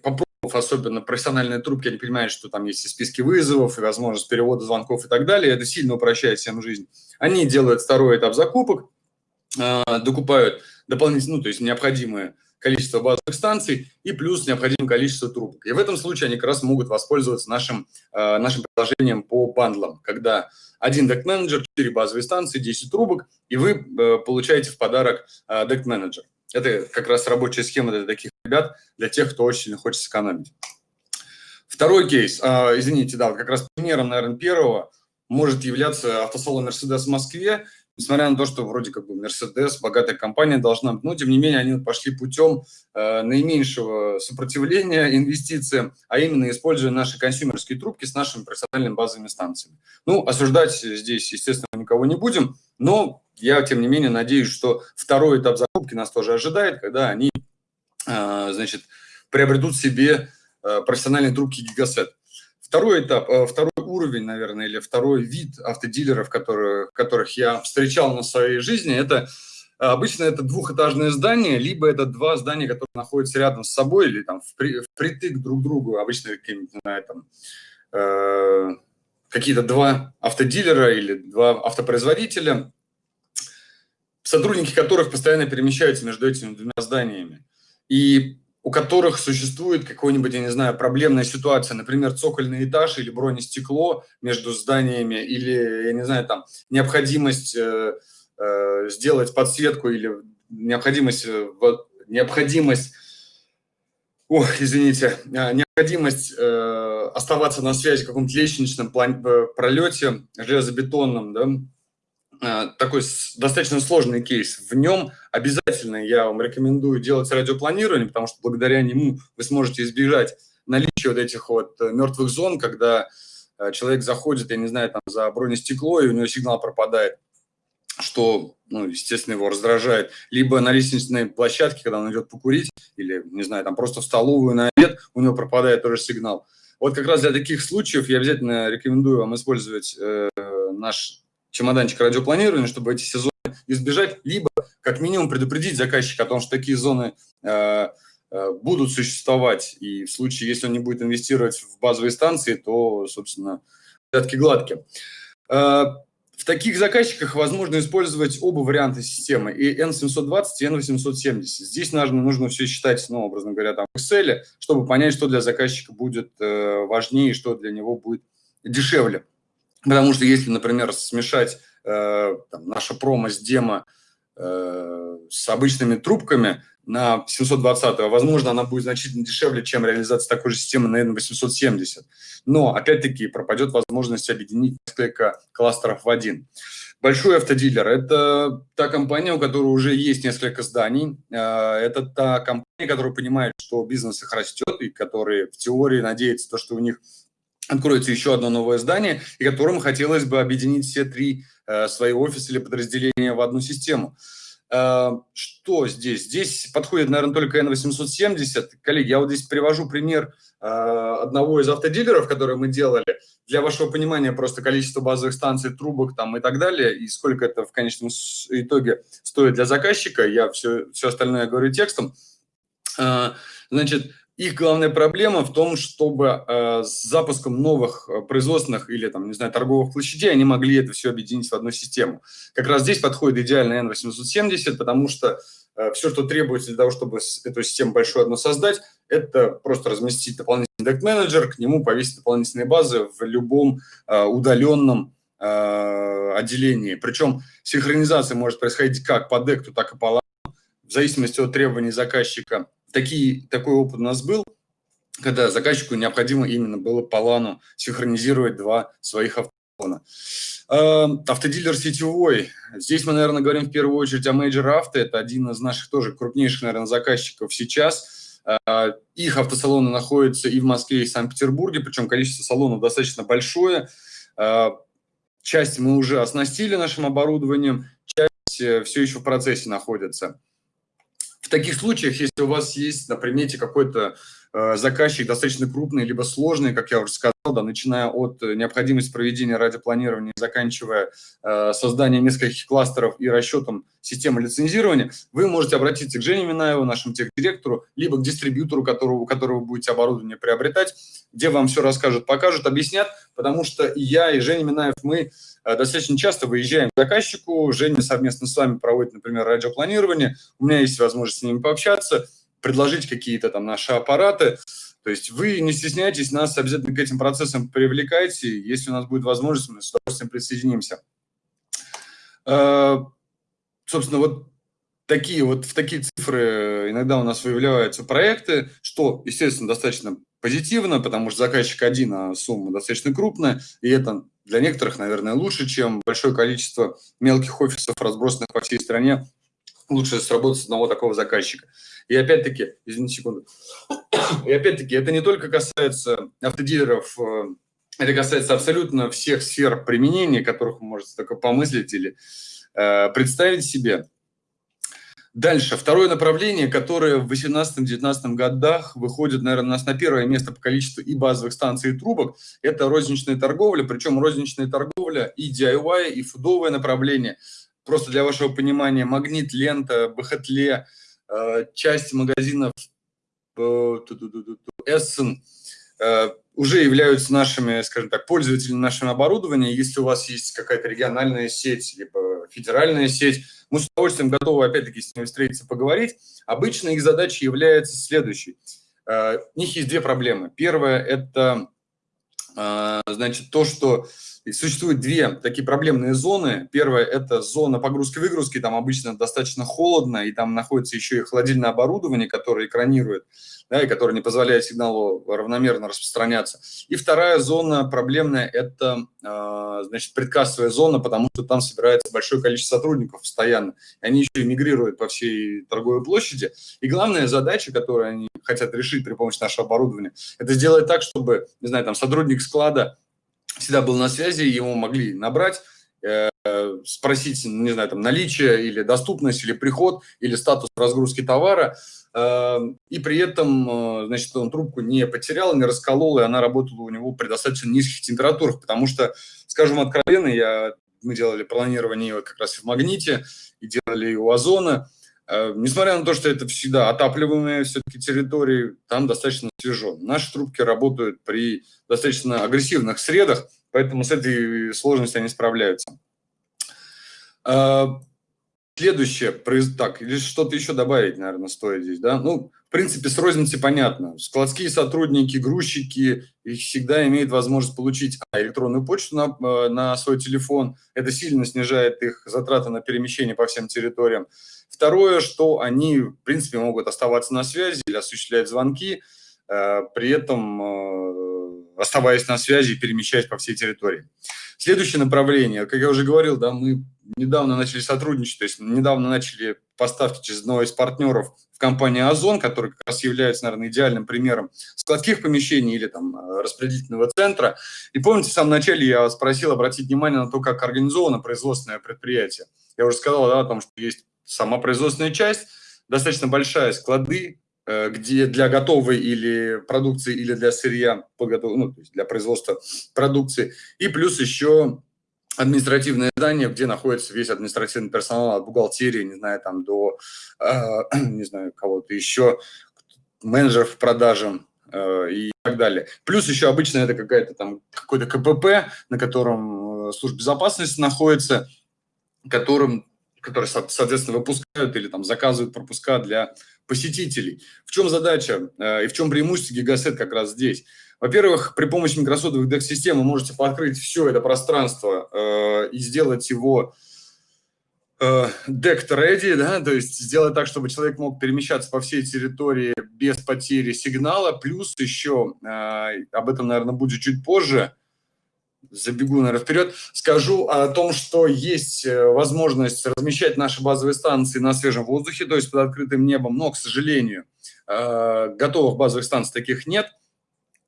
попробовав особенно профессиональные трубки, они понимают, что там есть и списки вызовов, и возможность перевода звонков и так далее, это сильно упрощает всем жизнь. Они делают второй этап закупок, э, докупают дополнительно, ну, то есть необходимое количество базовых станций и плюс необходимое количество трубок. И в этом случае они как раз могут воспользоваться нашим, э, нашим приложением по бандлам, когда один дект-менеджер, 4 базовые станции, 10 трубок, и вы э, получаете в подарок э, дект-менеджер. Это как раз рабочая схема для таких ребят, для тех, кто очень хочет сэкономить. Второй кейс, э, извините, да, как раз примером, наверное, первого может являться автосалон Mercedes в Москве. Несмотря на то, что вроде как бы Mercedes, богатая компания должна но тем не менее они пошли путем э, наименьшего сопротивления инвестициям, а именно используя наши консюмерские трубки с нашими профессиональными базовыми станциями. Ну, осуждать здесь, естественно, никого не будем, но я, тем не менее, надеюсь, что второй этап закупки нас тоже ожидает, когда они, значит, приобретут себе э, профессиональные трубки Gigaset. Второй этап, э, второй уровень, наверное, или второй вид автодилеров, которые, которых я встречал на своей жизни, это обычно это двухэтажное здание, либо это два здания, которые находятся рядом с собой или там впритык друг к другу, обычно какие-то два автодилера или два автопроизводителя, сотрудники которых постоянно перемещаются между этими двумя зданиями, и у которых существует какой-нибудь, я не знаю, проблемная ситуация, например, цокольный этаж или бронестекло между зданиями, или, я не знаю, там, необходимость э, э, сделать подсветку или необходимость, необходимость Ох, извините, необходимость э, оставаться на связи в каком-то лестничном план, пролете железобетонном, да, э, такой достаточно сложный кейс. В нем обязательно я вам рекомендую делать радиопланирование, потому что благодаря нему вы сможете избежать наличия вот этих вот мертвых зон, когда Э, человек заходит, я не знаю, там за бронестекло, и у него сигнал пропадает, что, ну, естественно, его раздражает. Либо на лестничной площадке, когда он идет покурить, или, не знаю, там просто в столовую на обед, у него пропадает тоже сигнал. Вот как раз для таких случаев я обязательно рекомендую вам использовать э, наш чемоданчик радиопланирования, чтобы эти сезоны избежать, либо как минимум предупредить заказчика о том, что такие зоны э, Э, будут существовать, и в случае, если он не будет инвестировать в базовые станции, то, собственно, порядки гладкие. Э, в таких заказчиках возможно использовать оба варианта системы, и N720, и N870. Здесь нужно, нужно все считать, ну, образно говоря, там в Excel, чтобы понять, что для заказчика будет э, важнее, что для него будет дешевле. Потому что если, например, смешать э, там, наше промо с демо э, с обычными трубками, на 720, возможно, она будет значительно дешевле, чем реализация такой же системы на N870. Но, опять-таки, пропадет возможность объединить несколько кластеров в один. Большой автодилер – это та компания, у которой уже есть несколько зданий. А, это та компания, которая понимает, что бизнес их растет, и которые в теории надеется, то, что у них откроется еще одно новое здание, и которым хотелось бы объединить все три э, свои офисы или подразделения в одну систему. Э, что здесь? Здесь подходит, наверное, только N870. Коллеги, я вот здесь привожу пример э, одного из автодилеров, который мы делали. Для вашего понимания просто количество базовых станций, трубок там и так далее, и сколько это в конечном итоге стоит для заказчика. Я все, все остальное говорю текстом. Значит, их главная проблема в том, чтобы э, с запуском новых э, производственных или, там, не знаю, торговых площадей они могли это все объединить в одну систему. Как раз здесь подходит идеально N870, потому что э, все, что требуется для того, чтобы эту систему большую одну создать, это просто разместить дополнительный дект менеджер к нему повесить дополнительные базы в любом э, удаленном отделении. Причем синхронизация может происходить как по декту, так и по LAN, в зависимости от требований заказчика такие, такой опыт у нас был, когда заказчику необходимо именно было по лану синхронизировать два своих автофона. Эм, автодилер сетевой. Здесь мы, наверное, говорим в первую очередь о Major Auto. Это один из наших тоже крупнейших, наверное, заказчиков сейчас. Э, их автосалоны находятся и в Москве, и в Санкт-Петербурге, причем количество салонов достаточно большое. Э, часть мы уже оснастили нашим оборудованием, часть э, все еще в процессе находится. В таких случаях, если у вас есть на примете какой-то заказчик достаточно крупный, либо сложный, как я уже сказал, да, начиная от необходимости проведения радиопланирования, заканчивая э, созданием нескольких кластеров и расчетом системы лицензирования, вы можете обратиться к Жене Минаеву, нашему техдиректору, либо к дистрибьютору, которого, у которого вы будете оборудование приобретать, где вам все расскажут, покажут, объяснят, потому что и я, и Женя Минаев, мы Э, достаточно часто выезжаем к заказчику, Женя совместно с вами проводит, например, радиопланирование, у меня есть возможность с ними пообщаться, предложить какие-то там наши аппараты, то есть вы не стесняйтесь, нас обязательно к этим процессам привлекайте, если у нас будет возможность, мы с удовольствием присоединимся. Э, собственно, вот такие вот в такие цифры иногда у нас выявляются проекты, что, естественно, достаточно позитивно, потому что заказчик один, а сумма достаточно крупная, и это для некоторых, наверное, лучше, чем большое количество мелких офисов, разбросанных по всей стране. Лучше сработать с одного такого заказчика. И опять-таки, извините секунду, и опять-таки, это не только касается автодилеров, э, это касается абсолютно всех сфер применения, которых вы можете только помыслить или э, представить себе. Дальше, второе направление, которое в 18-19 годах выходит, наверное, у нас на первое место по количеству и базовых станций, и трубок, это розничная торговля, причем розничная торговля и DIY, и фудовое направление. Просто для вашего понимания, магнит, лента, БХТЛе, э, часть магазинов э, Эссен э, уже являются нашими, скажем так, пользователями нашего оборудования. Если у вас есть какая-то региональная сеть, либо федеральная сеть, мы с удовольствием готовы, опять-таки, с ними встретиться, поговорить. Обычно их задача является следующей. У них есть две проблемы. Первая – это, значит, то, что существует две такие проблемные зоны. Первая – это зона погрузки-выгрузки, там обычно достаточно холодно, и там находится еще и холодильное оборудование, которое экранирует, да, и которое не позволяет сигналу равномерно распространяться. И вторая зона проблемная – это, э, значит, предкассовая зона, потому что там собирается большое количество сотрудников постоянно, они еще мигрируют по всей торговой площади. И главная задача, которую они хотят решить при помощи нашего оборудования, это сделать так, чтобы, не знаю, там сотрудник склада всегда был на связи, его могли набрать, э, спросить, не знаю, там, наличие или доступность, или приход, или статус разгрузки товара, э, и при этом, э, значит, он трубку не потерял, не расколол, и она работала у него при достаточно низких температурах, потому что, скажем откровенно, я, мы делали планирование как раз в «Магните», и делали и у «Озона», Несмотря на то, что это всегда отапливаемые все-таки территории, там достаточно свежо. Наши трубки работают при достаточно агрессивных средах, поэтому с этой сложностью они справляются. А, следующее, так, или что-то еще добавить, наверное, стоит здесь, да? Ну, принципе, с розницей понятно. Складские сотрудники, грузчики, их всегда имеют возможность получить а, электронную почту на, э, на свой телефон. Это сильно снижает их затраты на перемещение по всем территориям. Второе, что они, в принципе, могут оставаться на связи или осуществлять звонки, э, при этом э, оставаясь на связи и перемещаясь по всей территории. Следующее направление, как я уже говорил, да, мы недавно начали сотрудничать, то есть недавно начали поставки через одного из партнеров в компании «Озон», который как раз является, наверное, идеальным примером складских помещений или там э, распределительного центра. И помните, в самом начале я спросил обратить внимание на то, как организовано производственное предприятие. Я уже сказал да, о том, что есть сама производственная часть, достаточно большая, склады, где для готовой или продукции, или для сырья, ну, то есть для производства продукции, и плюс еще административное здание, где находится весь административный персонал от бухгалтерии, не знаю, там до, э, не знаю, кого-то еще, менеджеров по продажам э, и так далее. Плюс еще обычно это какая-то там какой-то КПП, на котором служба безопасности находится, которым которые, соответственно, выпускают или там заказывают пропуска для посетителей. В чем задача э, и в чем преимущество Gigaset как раз здесь? Во-первых, при помощи микросотовых DEX-систем вы можете подкрыть все это пространство э, и сделать его э, ready, да, то есть сделать так, чтобы человек мог перемещаться по всей территории без потери сигнала. Плюс еще, э, об этом, наверное, будет чуть позже, забегу, наверное, вперед, скажу о том, что есть э, возможность размещать наши базовые станции на свежем воздухе, то есть под открытым небом, но, к сожалению, э, готовых базовых станций таких нет.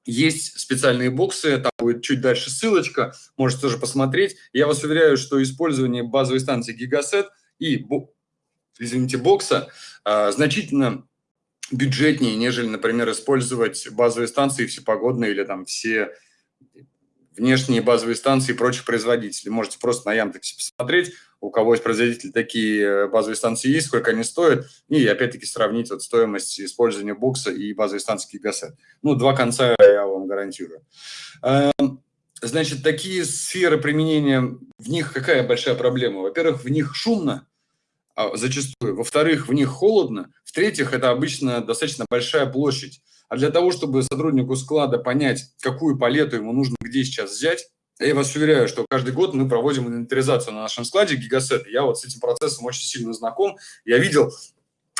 Есть специальные боксы, там будет чуть дальше ссылочка, можете тоже посмотреть. Я вас уверяю, что использование базовой станции Gigaset и, извините, бокса э, значительно бюджетнее, нежели, например, использовать базовые станции всепогодные или там все внешние базовые станции и прочих производителей. Можете просто на Яндексе посмотреть, у кого есть производитель, такие э, базовые станции есть, сколько они стоят, и опять-таки сравнить вот стоимость использования бокса и базовой станции Гигасет. Ну, два конца я вам гарантирую. Эм, значит, такие сферы применения, в них какая большая проблема? Во-первых, в них шумно, а, зачастую. Во-вторых, в них холодно. В-третьих, это обычно достаточно большая площадь. А для того, чтобы сотруднику склада понять, какую палету ему нужно где сейчас взять, я вас уверяю, что каждый год мы проводим инвентаризацию на нашем складе гигасет. Я вот с этим процессом очень сильно знаком. Я видел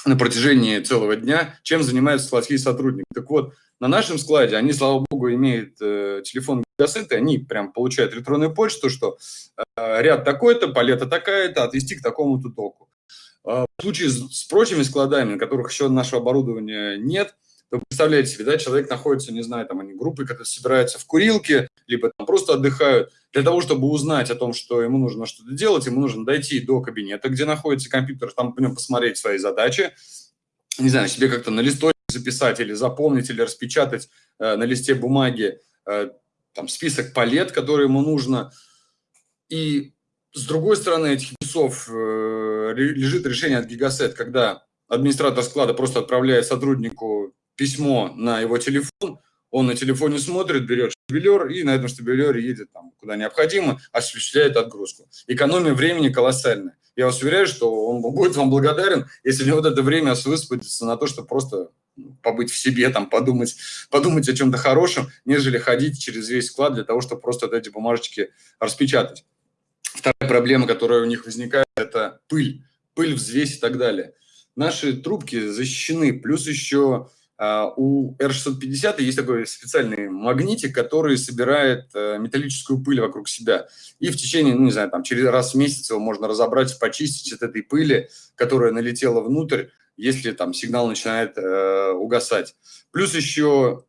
на протяжении целого дня, чем занимаются складские сотрудники. Так вот, на нашем складе они, слава богу, имеют э, телефон гигасет, и они прям получают электронную почту, что э, ряд такой-то, палета такая-то, отвести к такому-то току. Э, в случае с, с прочими складами, на которых еще нашего оборудования нет – вы представляете себе, да, человек находится, не знаю, там они группы, которые собираются в курилке, либо там просто отдыхают. Для того, чтобы узнать о том, что ему нужно что-то делать, ему нужно дойти до кабинета, где находится компьютер, там по нем посмотреть свои задачи, не знаю, себе как-то на листочке записать или запомнить, или распечатать э, на листе бумаги э, там список палет, которые ему нужно. И с другой стороны этих часов э, лежит решение от Гигасет, когда администратор склада просто отправляет сотруднику письмо на его телефон, он на телефоне смотрит, берет штабелер и на этом штабелере едет там, куда необходимо, осуществляет отгрузку. Экономия времени колоссальная. Я вас уверяю, что он будет вам благодарен, если у него вот это время высвободится на то, что просто побыть в себе, там, подумать, подумать о чем-то хорошем, нежели ходить через весь склад для того, чтобы просто эти бумажечки распечатать. Вторая проблема, которая у них возникает, это пыль, пыль, взвесь и так далее. Наши трубки защищены, плюс еще у R650 есть такой специальный магнитик, который собирает э, металлическую пыль вокруг себя. И в течение, ну, не знаю, там, через раз в месяц его можно разобрать, почистить от этой пыли, которая налетела внутрь, если там сигнал начинает э, угасать. Плюс еще,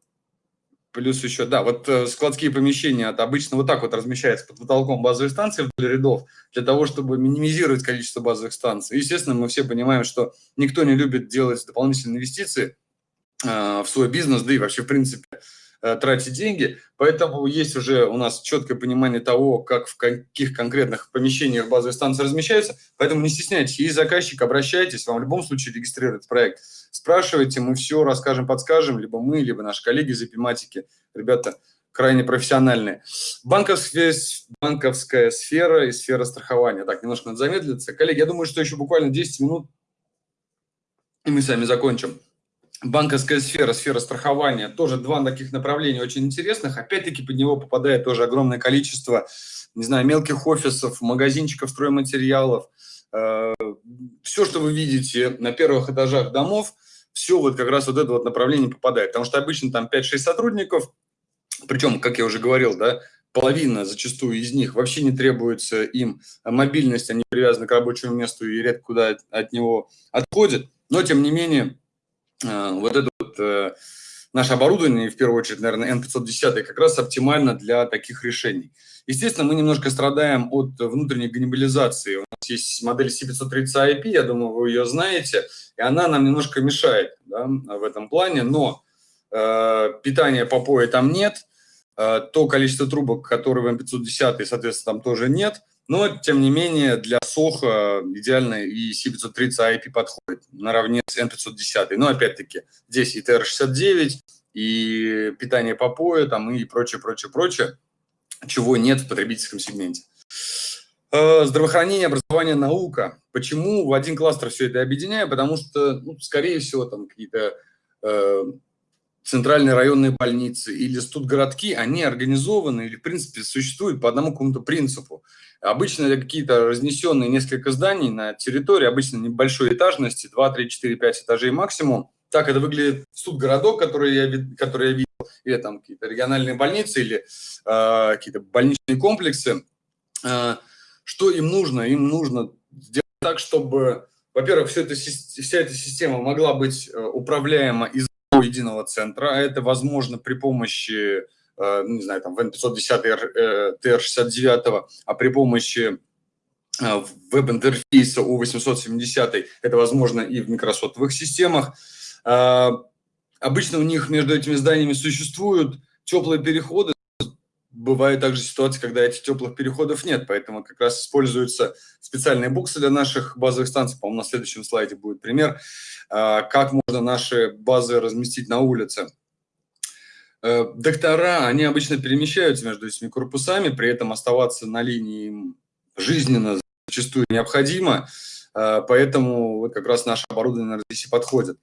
плюс еще, да, вот э, складские помещения обычно вот так вот размещаются под потолком базовой станции вдоль рядов, для того, чтобы минимизировать количество базовых станций. Естественно, мы все понимаем, что никто не любит делать дополнительные инвестиции, в свой бизнес, да и вообще, в принципе, э, тратить деньги. Поэтому есть уже у нас четкое понимание того, как в каких конкретных помещениях базовые станции размещаются. Поэтому не стесняйтесь, есть заказчик, обращайтесь, вам в любом случае регистрирует проект. Спрашивайте, мы все расскажем, подскажем, либо мы, либо наши коллеги из эпиматики. Ребята крайне профессиональные. Банковская, банковская сфера и сфера страхования. Так, немножко надо замедлиться. Коллеги, я думаю, что еще буквально 10 минут, и мы с вами закончим банковская сфера, сфера страхования, тоже два таких направления очень интересных. Опять-таки под него попадает тоже огромное количество, не знаю, мелких офисов, магазинчиков, стройматериалов. Э, все, что вы видите на первых этажах домов, все вот как раз вот это вот направление попадает. Потому что обычно там 5-6 сотрудников, причем, как я уже говорил, да, половина зачастую из них вообще не требуется им мобильность, они привязаны к рабочему месту и редко куда от него отходят. Но, тем не менее, вот это вот э, наше оборудование, в первую очередь, наверное, N510, как раз оптимально для таких решений. Естественно, мы немножко страдаем от внутренней ганнибализации. У нас есть модель C530IP, я думаю, вы ее знаете, и она нам немножко мешает да, в этом плане, но э, питания по пое там нет, э, то количество трубок, которые в M510, соответственно, там тоже нет – но, тем не менее, для соха идеально и C530 IP подходит наравне с N510. Но, опять-таки, здесь и TR69, и питание по пою, там, и прочее, прочее, прочее, чего нет в потребительском сегменте. Э, здравоохранение, образование, наука. Почему в один кластер все это объединяю? Потому что, ну, скорее всего, там какие-то э, центральные районные больницы или студгородки, они организованы или, в принципе, существуют по одному какому-то принципу. Обычно какие-то разнесенные несколько зданий на территории, обычно небольшой этажности, 2, 3, 4, 5 этажей максимум. Так это выглядит студгородок, который я, который я видел, или там какие-то региональные больницы, или э, какие-то больничные комплексы. Э, что им нужно? Им нужно сделать так, чтобы, во-первых, вся эта система могла быть э, управляема из единого центра, а это возможно при помощи, э, не знаю, там, VN510 TR69, а при помощи э, веб-интерфейса U870 это возможно и в микросотовых системах. Э, обычно у них между этими зданиями существуют теплые переходы, бывают также ситуации, когда этих теплых переходов нет, поэтому как раз используются специальные буксы для наших базовых станций. По-моему, на следующем слайде будет пример, а, как можно наши базы разместить на улице. Э, доктора, они обычно перемещаются между этими корпусами, при этом оставаться на линии жизненно зачастую необходимо, э, поэтому как раз наше оборудование здесь и подходит.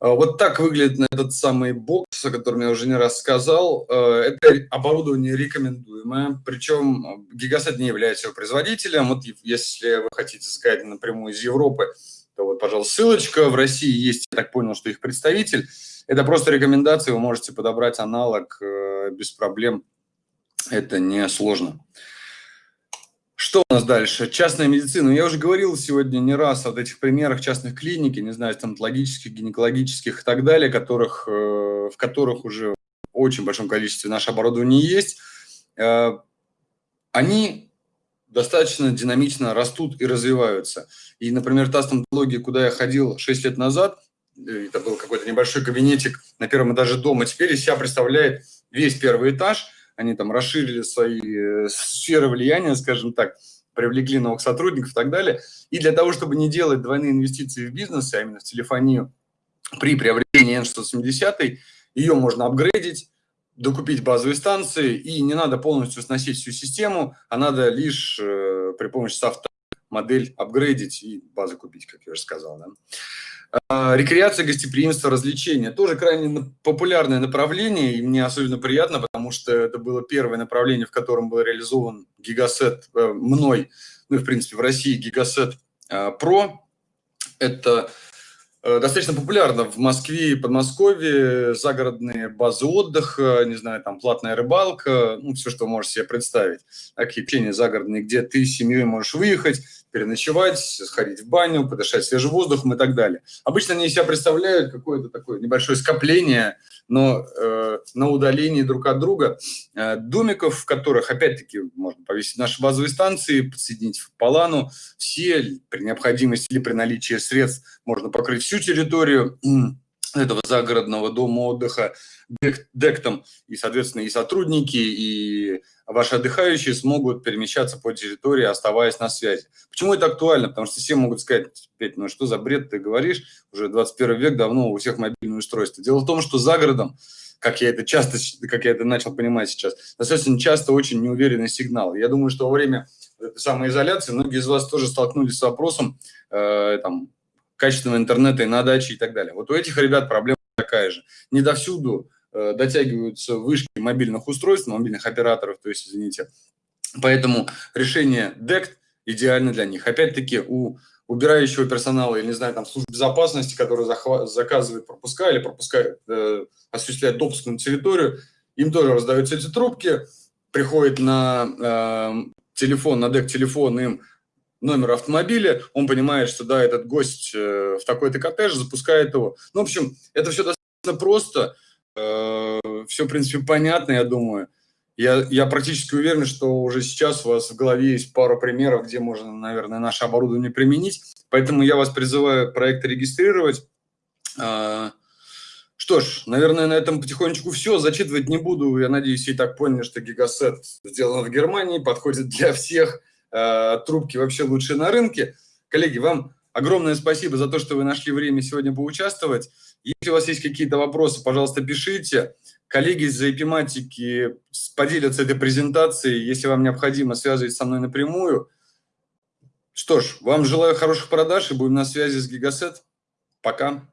А, вот так выглядит этот самый бокс, о котором я уже не раз сказал. А, это оборудование рекомендуемое, причем Гигасет не является его производителем. Вот если вы хотите заказать напрямую из Европы, то вот, пожалуйста, ссылочка. В России есть, я так понял, что их представитель. Это просто рекомендации, вы можете подобрать аналог э, без проблем. Это не сложно. Что у нас дальше? Частная медицина. Я уже говорил сегодня не раз о этих примерах частных клиник, не знаю, стоматологических, гинекологических и так далее, которых, э, в которых уже очень большом количестве наше оборудование есть. Э, они достаточно динамично растут и развиваются. И, например, та стоматология, куда я ходил 6 лет назад, э, это был какой-то небольшой кабинетик на первом этаже дома, теперь из себя представляет весь первый этаж – они там расширили свои э, сферы влияния, скажем так, привлекли новых сотрудников и так далее. И для того, чтобы не делать двойные инвестиции в бизнес, а именно в телефонию, при приобретении N670, ее можно апгрейдить, докупить базовые станции, и не надо полностью сносить всю систему, а надо лишь э, при помощи софта модель апгрейдить и базу купить, как я уже сказал. Да? А, рекреация, гостеприимство, развлечения. Тоже крайне популярное направление, и мне особенно приятно, потому что это было первое направление, в котором был реализован гигасет э, мной, ну и в принципе в России гигасет Pro. Это Э, достаточно популярно в Москве и Подмосковье, загородные базы отдыха, не знаю, там платная рыбалка, ну, все, что вы можете себе представить. Такие загородные, где ты с семьей можешь выехать, переночевать, сходить в баню, подышать свежим воздухом и так далее. Обычно они себя представляют какое-то такое небольшое скопление, но э, на удалении друг от друга э, домиков, в которых, опять-таки, можно повесить наши базовые станции, подсоединить в Полану, все при необходимости или при наличии средств можно покрыть всю территорию этого загородного дома отдыха дектом, и, соответственно, и сотрудники, и ваши отдыхающие смогут перемещаться по территории, оставаясь на связи. Почему это актуально? Потому что все могут сказать, Петь, ну что за бред ты говоришь, уже 21 век, давно у всех мобильное устройство. Дело в том, что за городом, как я это часто, как я это начал понимать сейчас, достаточно часто очень неуверенный сигнал. Я думаю, что во время самоизоляции многие из вас тоже столкнулись с вопросом э, там, качественного интернета и на даче и так далее. Вот у этих ребят проблема такая же. Не довсюду Э, дотягиваются вышки мобильных устройств, мобильных операторов, то есть, извините. Поэтому решение DECT идеально для них. Опять-таки, у убирающего персонала, или, не знаю, там, служб безопасности, который заказывает пропуска или пропускает, э, осуществляет допуск на территорию, им тоже раздаются эти трубки, приходит на э, телефон, на дек-телефон им номер автомобиля, он понимает, что да, этот гость э, в такой-то коттедж, запускает его. Ну, в общем, это все достаточно просто, Э, все, в принципе, понятно, я думаю. Я, я практически уверен, что уже сейчас у вас в голове есть пару примеров, где можно, наверное, наше оборудование применить. Поэтому я вас призываю проект регистрировать. Э, что ж, наверное, на этом потихонечку все. Зачитывать не буду. Я надеюсь, и так поняли, что гигасет сделан в Германии, подходит для всех. Э, трубки вообще лучшие на рынке. Коллеги, вам огромное спасибо за то, что вы нашли время сегодня поучаствовать. Если у вас есть какие-то вопросы, пожалуйста, пишите. Коллеги из эпиматики поделятся этой презентацией. Если вам необходимо, связывать со мной напрямую. Что ж, вам желаю хороших продаж и будем на связи с Гигасет. Пока.